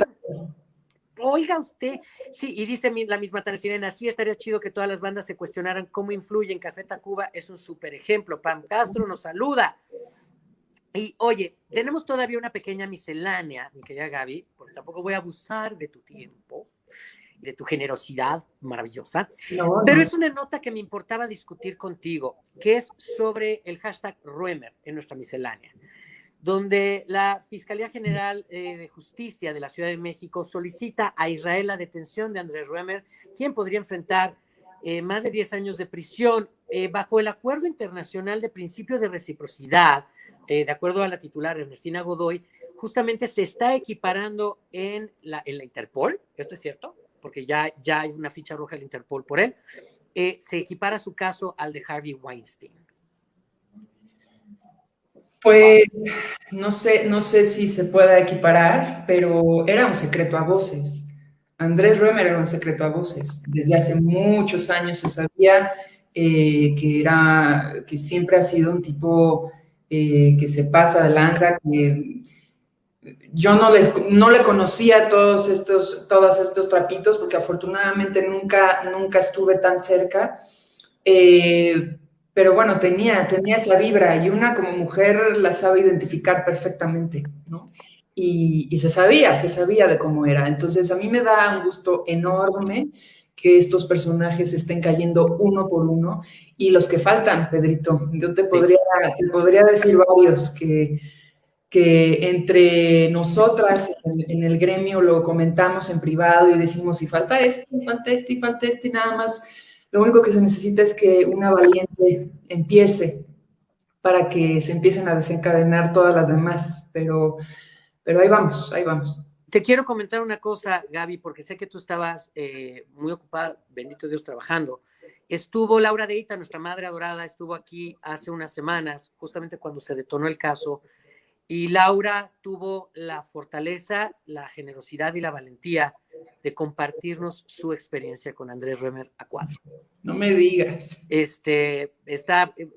Oiga usted, sí, y dice la misma Sirena, sí estaría chido que todas las bandas se cuestionaran cómo influye en Café Tacuba, es un súper ejemplo. Pam Castro nos saluda. Y oye, tenemos todavía una pequeña miscelánea, mi querida Gaby, porque tampoco voy a abusar de tu tiempo, de tu generosidad maravillosa, pero es una nota que me importaba discutir contigo, que es sobre el hashtag Ruemer en nuestra miscelánea donde la Fiscalía General eh, de Justicia de la Ciudad de México solicita a Israel la detención de Andrés Ruemer, quien podría enfrentar eh, más de 10 años de prisión eh, bajo el Acuerdo Internacional de Principio de Reciprocidad, de acuerdo a la titular Ernestina Godoy, justamente se está equiparando en la, en la Interpol, esto es cierto, porque ya, ya hay una ficha roja del Interpol por él, se equipara su caso al de Harvey Weinstein. Pues no sé, no sé si se pueda equiparar, pero era un secreto a voces. Andrés Römer era un secreto a voces. Desde hace muchos años se sabía eh, que era, que siempre ha sido un tipo eh, que se pasa de lanza, yo no, no le conocía todos estos, todos estos trapitos, porque afortunadamente nunca, nunca estuve tan cerca. Eh, pero bueno, tenía, tenía esa vibra y una como mujer la sabe identificar perfectamente, ¿no? Y, se sabía, se sabía de cómo era. Entonces a mí me da un gusto enorme que estos personajes estén cayendo uno por uno y los que faltan, Pedrito. Yo te podría, te podría decir varios que, que entre nosotras en, en, el gremio lo comentamos en privado y decimos, y falta este, falta este, y falta este, y nada más lo único que se necesita es que una valiente empiece para que se empiecen a desencadenar todas las demás, pero, pero ahí vamos, ahí vamos. Te quiero comentar una cosa, Gaby, porque sé que tú estabas eh, muy ocupada, bendito Dios, trabajando. Estuvo Laura Deita, nuestra madre adorada, estuvo aquí hace unas semanas, justamente cuando se detonó el caso, y Laura tuvo la fortaleza, la generosidad y la valentía de compartirnos su experiencia con Andrés Remer a cuatro. No me digas. Este, está, eh,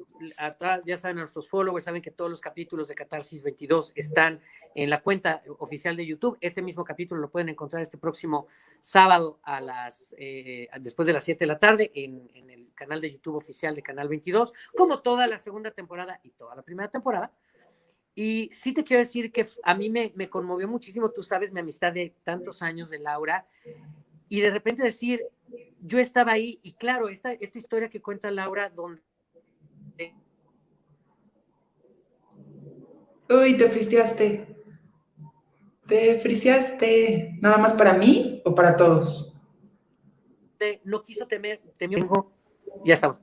ya saben, nuestros followers saben que todos los capítulos de Catarsis 22 están en la cuenta oficial de YouTube. Este mismo capítulo lo pueden encontrar este próximo sábado a las, eh, después de las 7 de la tarde en, en el canal de YouTube oficial de Canal 22, como toda la segunda temporada y toda la primera temporada y sí te quiero decir que a mí me, me, conmovió muchísimo, tú sabes, mi amistad de tantos años de Laura, y de repente decir, yo estaba ahí, y claro, esta, esta historia que cuenta Laura, donde... Uy, te fristeaste. Te friseaste nada más para mí o para todos. No quiso temer, temió. Ya estamos.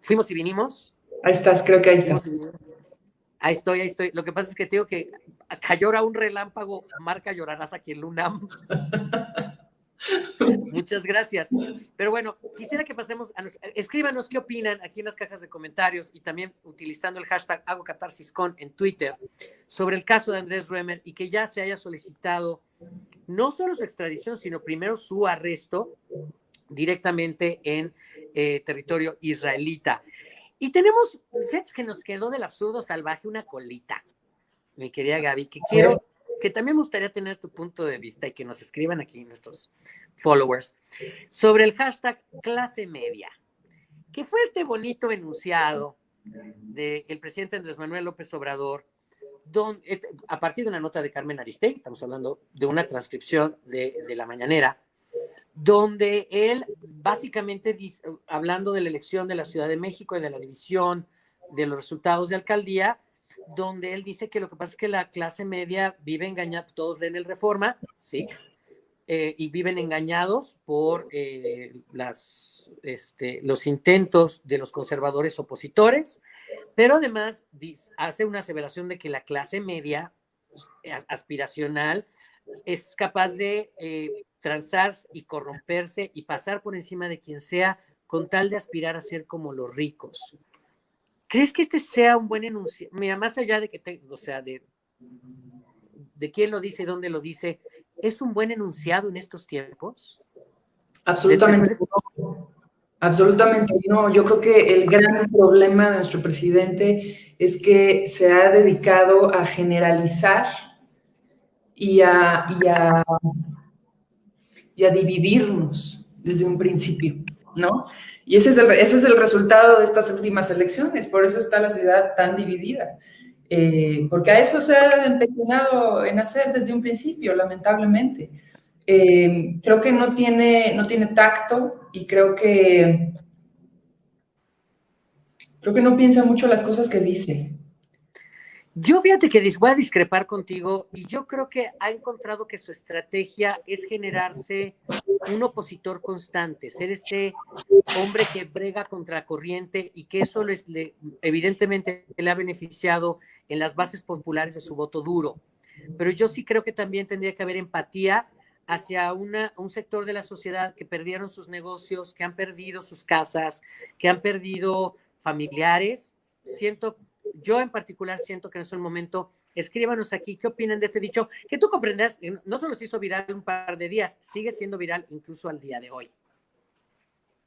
Fuimos y vinimos. Ahí estás, creo que ahí estás. Ahí estoy, ahí estoy. Lo que pasa es que tengo que cayó un relámpago, marca llorarás aquí en Lunam. Muchas gracias. Pero bueno, quisiera que pasemos a escríbanos qué opinan aquí en las cajas de comentarios y también utilizando el hashtag hago en Twitter sobre el caso de Andrés Ruemer y que ya se haya solicitado no solo su extradición, sino primero su arresto directamente en eh, territorio israelita. Y tenemos, fíjate que nos quedó del absurdo salvaje una colita, mi querida Gaby, que quiero que también me gustaría tener tu punto de vista y que nos escriban aquí nuestros followers sobre el hashtag clase media, que fue este bonito enunciado del presidente Andrés Manuel López Obrador, a partir de una nota de Carmen Aristegui, estamos hablando de una transcripción de, de la mañanera, donde él básicamente, hablando de la elección de la Ciudad de México y de la división de los resultados de alcaldía, donde él dice que lo que pasa es que la clase media vive engañada, todos leen el Reforma, sí, eh, y viven engañados por eh, este, los intentos de los conservadores opositores, pero además hace una aseveración de que la clase media aspiracional es capaz de eh, transar y corromperse y pasar por encima de quien sea con tal de aspirar a ser como los ricos. ¿Crees que este sea un buen enuncio? Mira, más allá de que, te, o sea, de, de quién lo dice, dónde lo dice, ¿es un buen enunciado en estos tiempos? Absolutamente. Absolutamente no. Yo creo que el gran problema de nuestro presidente es que se ha dedicado a generalizar y a, y a, y a dividirnos desde un principio, ¿no? Y ese es, el, ese es el resultado de estas últimas elecciones, por eso está la ciudad tan dividida, eh, porque a eso se ha empecinado en hacer desde un principio, lamentablemente. Eh, creo que no tiene, no tiene tacto y creo que, creo que no piensa mucho las cosas que dice. Yo fíjate que voy a discrepar contigo y yo creo que ha encontrado que su estrategia es generarse un opositor constante, ser este hombre que brega contra corriente y que eso les, le, evidentemente le ha beneficiado en las bases populares de su voto duro. Pero yo sí creo que también tendría que haber empatía hacia una, un sector de la sociedad que perdieron sus negocios, que han perdido sus casas, que han perdido familiares. Siento yo en particular siento que en ese momento, escríbanos aquí qué opinan de este dicho, que tú comprendas, no solo se hizo viral un par de días, sigue siendo viral incluso al día de hoy.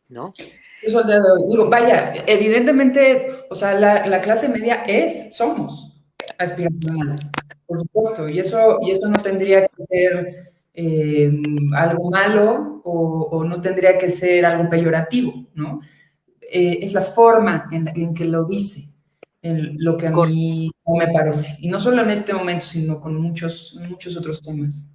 ¿No? Eso al día de hoy. Digo, vaya, evidentemente, o sea, la, clase media es, somos aspiracionales, por supuesto, y eso, y eso no tendría que ser eh, algo malo o, no tendría que ser algo peyorativo, ¿no? Eh, es la forma en que lo dice lo que a mí me parece. Y no solo en este momento, sino con muchos, muchos otros temas.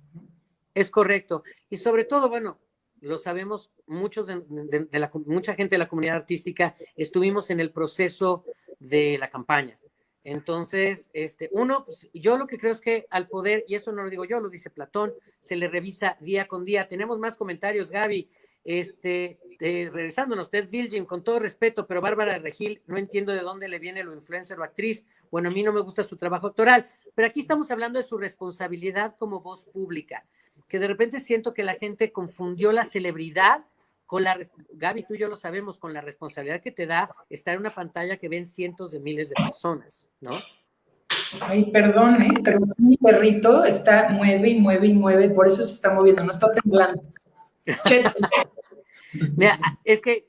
Es correcto. Y sobre todo, bueno, lo sabemos, muchos de, la, mucha gente de la comunidad artística estuvimos en el proceso de la campaña. Entonces, este, uno, pues, yo lo que creo es que al poder, y eso no lo digo yo, lo dice Platón, se le revisa día con día. Tenemos más comentarios, Gaby. Este, eh, regresándonos, Ted Vilgin, con todo respeto, pero Bárbara Regil, no entiendo de dónde le viene lo influencer o actriz. Bueno, a mí no me gusta su trabajo actoral, pero aquí estamos hablando de su responsabilidad como voz pública, que de repente siento que la gente confundió la celebridad con la, Gaby, tú y yo lo sabemos, con la responsabilidad que te da estar en una pantalla que ven cientos de miles de personas, ¿no? Ay, perdón, ¿eh? pero mi perrito está, mueve y mueve y mueve, por eso se está moviendo, no está temblando. Mira, es que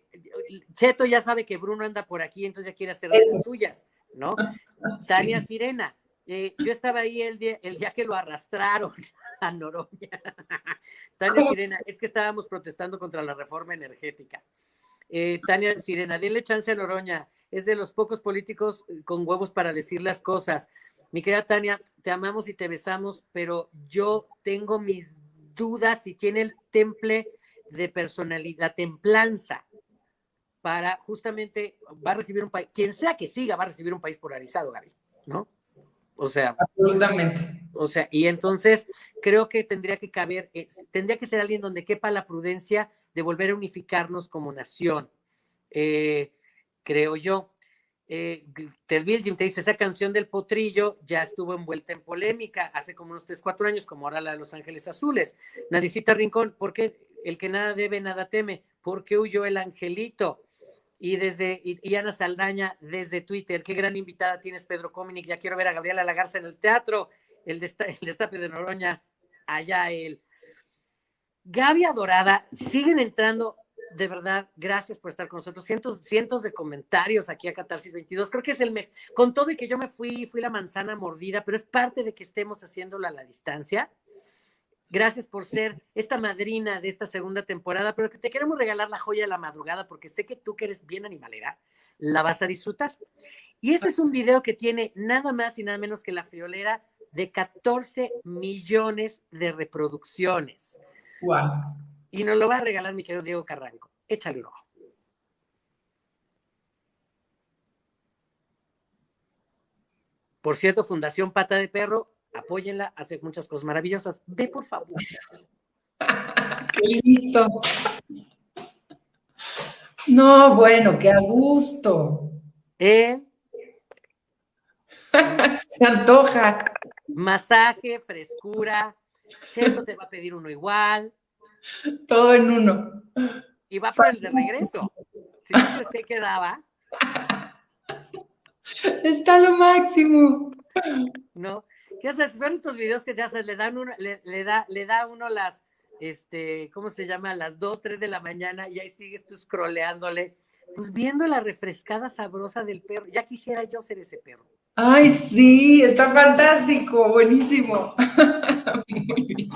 Cheto ya sabe que Bruno anda por aquí, entonces ya quiere hacer las suyas, ¿no? Tania Sirena, eh, yo estaba ahí el día, el día que lo arrastraron a Noroña. Tania Sirena, es que estábamos protestando contra la reforma energética. Eh, Tania Sirena, dile chance a Noroña, es de los pocos políticos con huevos para decir las cosas. Mi querida Tania, te amamos y te besamos, pero yo tengo mis dudas si tiene el temple de personalidad, templanza para justamente, va a recibir un país, quien sea que siga, va a recibir un país polarizado, Gaby, ¿no? O sea. Absolutamente. O sea, y entonces creo que tendría que caber, eh, tendría que ser alguien donde quepa la prudencia de volver a unificarnos como nación. Eh, creo yo. Eh, Ted Jim te dice, esa canción del potrillo ya estuvo envuelta en polémica hace como unos 3, 4 años, como ahora la de Los Ángeles Azules. Nadicita Rincón, ¿por qué el que nada debe, nada teme? ¿Por qué huyó el angelito? Y desde y, Ana Saldaña desde Twitter, qué gran invitada tienes, Pedro Cominic. Ya quiero ver a Gabriela Lagarza en el teatro, el, el destape de Noroña, allá él. Gaby Adorada, siguen entrando de verdad, gracias por estar con nosotros. Cientos, cientos de comentarios aquí a Catarsis 22. Creo que es el me con todo y que yo me fui, fui la manzana mordida, pero es parte de que estemos haciéndolo a la distancia. Gracias por ser esta madrina de esta segunda temporada, pero que te queremos regalar la joya de la madrugada porque sé que tú que eres bien animalera, la vas a disfrutar. Y este es un video que tiene nada más y nada menos que la friolera de 14 millones de reproducciones. Wow. Y nos lo va a regalar mi querido Diego Carranco. Échale un ojo. Por cierto, Fundación Pata de Perro, apóyenla, hace muchas cosas maravillosas. Ve, por favor. Qué listo. No, bueno, qué a gusto. ¿Eh? Se antoja. Masaje, frescura. Cierto te va a pedir uno igual. Todo en uno. Y va por el de regreso. Si no se quedaba. Está lo máximo. ¿No? ¿Qué haces? Son estos videos que ya se le dan uno, le, da, le da uno las, este, ¿cómo se llama? Las 2, 3 de la mañana y ahí sigues tú scrolleándole, pues viendo la refrescada sabrosa del perro. Ya quisiera yo ser ese perro. Ay, sí, está fantástico, buenísimo. Muy bien.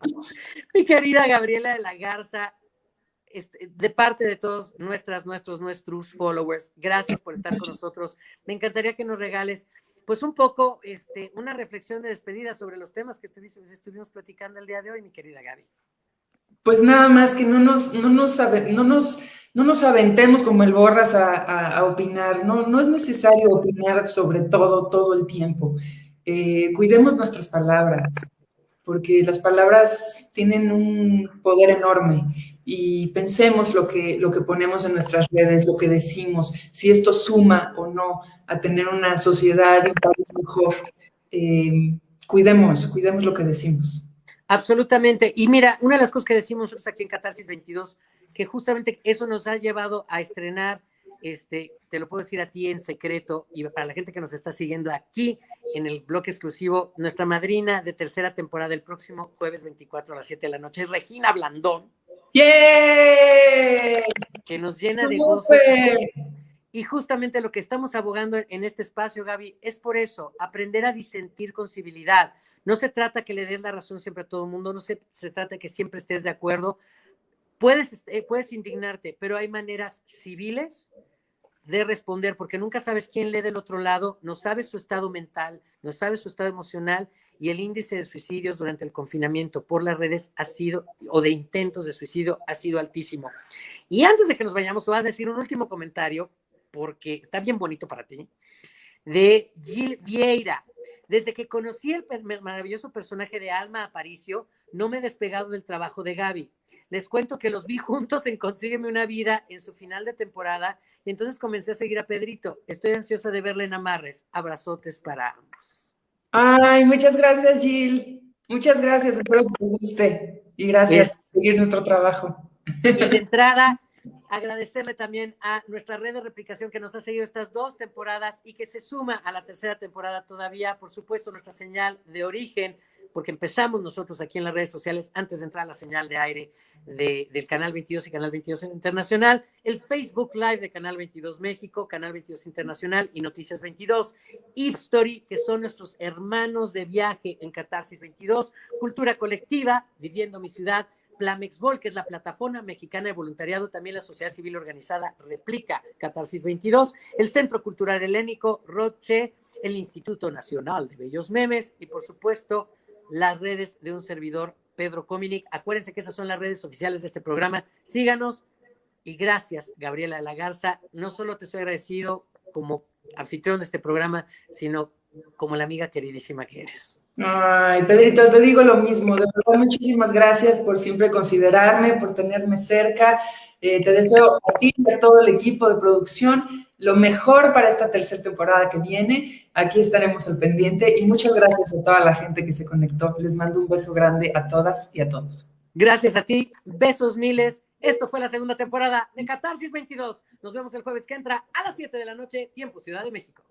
Mi querida Gabriela de la Garza, este, de parte de todos nuestras, nuestros, nuestros followers, gracias por estar con nosotros. Me encantaría que nos regales, pues, un poco, este, una reflexión de despedida sobre los temas que estuvimos, platicando el día de hoy, mi querida Gaby. Pues nada más que no nos, no nos, no nos, no nos aventemos como el borras a, opinar. No, no es necesario opinar sobre todo, todo el tiempo. Eh, cuidemos nuestras palabras porque las palabras tienen un poder enorme y pensemos lo que, lo que ponemos en nuestras redes, lo que decimos, si esto suma o no a tener una sociedad y un país mejor. Eh, cuidemos, cuidemos lo que decimos. Absolutamente. Y mira, una de las cosas que decimos nosotros aquí en Catarsis 22, que justamente eso nos ha llevado a estrenar este, te lo puedo decir a ti en secreto y para la gente que nos está siguiendo aquí en el bloque exclusivo, nuestra madrina de tercera temporada el próximo jueves 24 a las 7 de la noche es Regina Blandón. ¡Yeah! Que nos llena de gozo. Y justamente lo que estamos abogando en este espacio, Gaby, es por eso, aprender a disentir con civilidad. No se trata que le des la razón siempre a todo el mundo, no se, se trata que siempre estés de acuerdo. Puedes, eh, puedes indignarte, pero hay maneras civiles de responder, porque nunca sabes quién lee del otro lado, no sabes su estado mental, no sabes su estado emocional y el índice de suicidios durante el confinamiento por las redes ha sido, o de intentos de suicidio, ha sido altísimo. Y antes de que nos vayamos, voy a decir un último comentario, porque está bien bonito para ti, de Gil Vieira. Desde que conocí el maravilloso personaje de Alma Aparicio, no me he despegado del trabajo de Gaby. Les cuento que los vi juntos en Consígueme una vida en su final de temporada y entonces comencé a seguir a Pedrito. Estoy ansiosa de verle en Amarres. Abrazotes para ambos. Ay, muchas gracias, Gil. Muchas gracias. Espero que te guste. Y gracias por seguir nuestro trabajo. Y de entrada, agradecerle también a nuestra red de replicación que nos ha seguido estas dos temporadas y que se suma a la tercera temporada todavía. Por supuesto, nuestra señal de origen porque empezamos nosotros aquí en las redes sociales antes de entrar a la señal de aire del Canal 22 y Canal 22 Internacional, el Facebook Live de Canal 22 México, Canal 22 Internacional y Noticias 22, Ipstory, que son nuestros hermanos de viaje en Catarsis 22, Cultura Colectiva, Viviendo mi Ciudad, Plamexbol, que es la plataforma mexicana de voluntariado, también la sociedad civil organizada Replica Catarsis 22, el Centro Cultural Helénico Roche, el Instituto Nacional de Bellos Memes y por supuesto las redes de un servidor, Pedro Cominic. Acuérdense que esas son las redes oficiales de este programa. Síganos y gracias, Gabriela de la Garza. No solo te estoy agradecido como anfitrión de este programa, sino como la amiga queridísima que eres. Ay, Pedrito, te digo lo mismo. De verdad, muchísimas gracias por siempre considerarme, por tenerme cerca. Eh, te deseo a ti y a todo el equipo de producción lo mejor para esta tercera temporada que viene. Aquí estaremos al pendiente y muchas gracias a toda la gente que se conectó. Les mando un beso grande a todas y a todos. Gracias a ti, besos miles. Esto fue la segunda temporada de Catarsis 22. Nos vemos el jueves que entra a las 7 de la noche, tiempo Ciudad de México.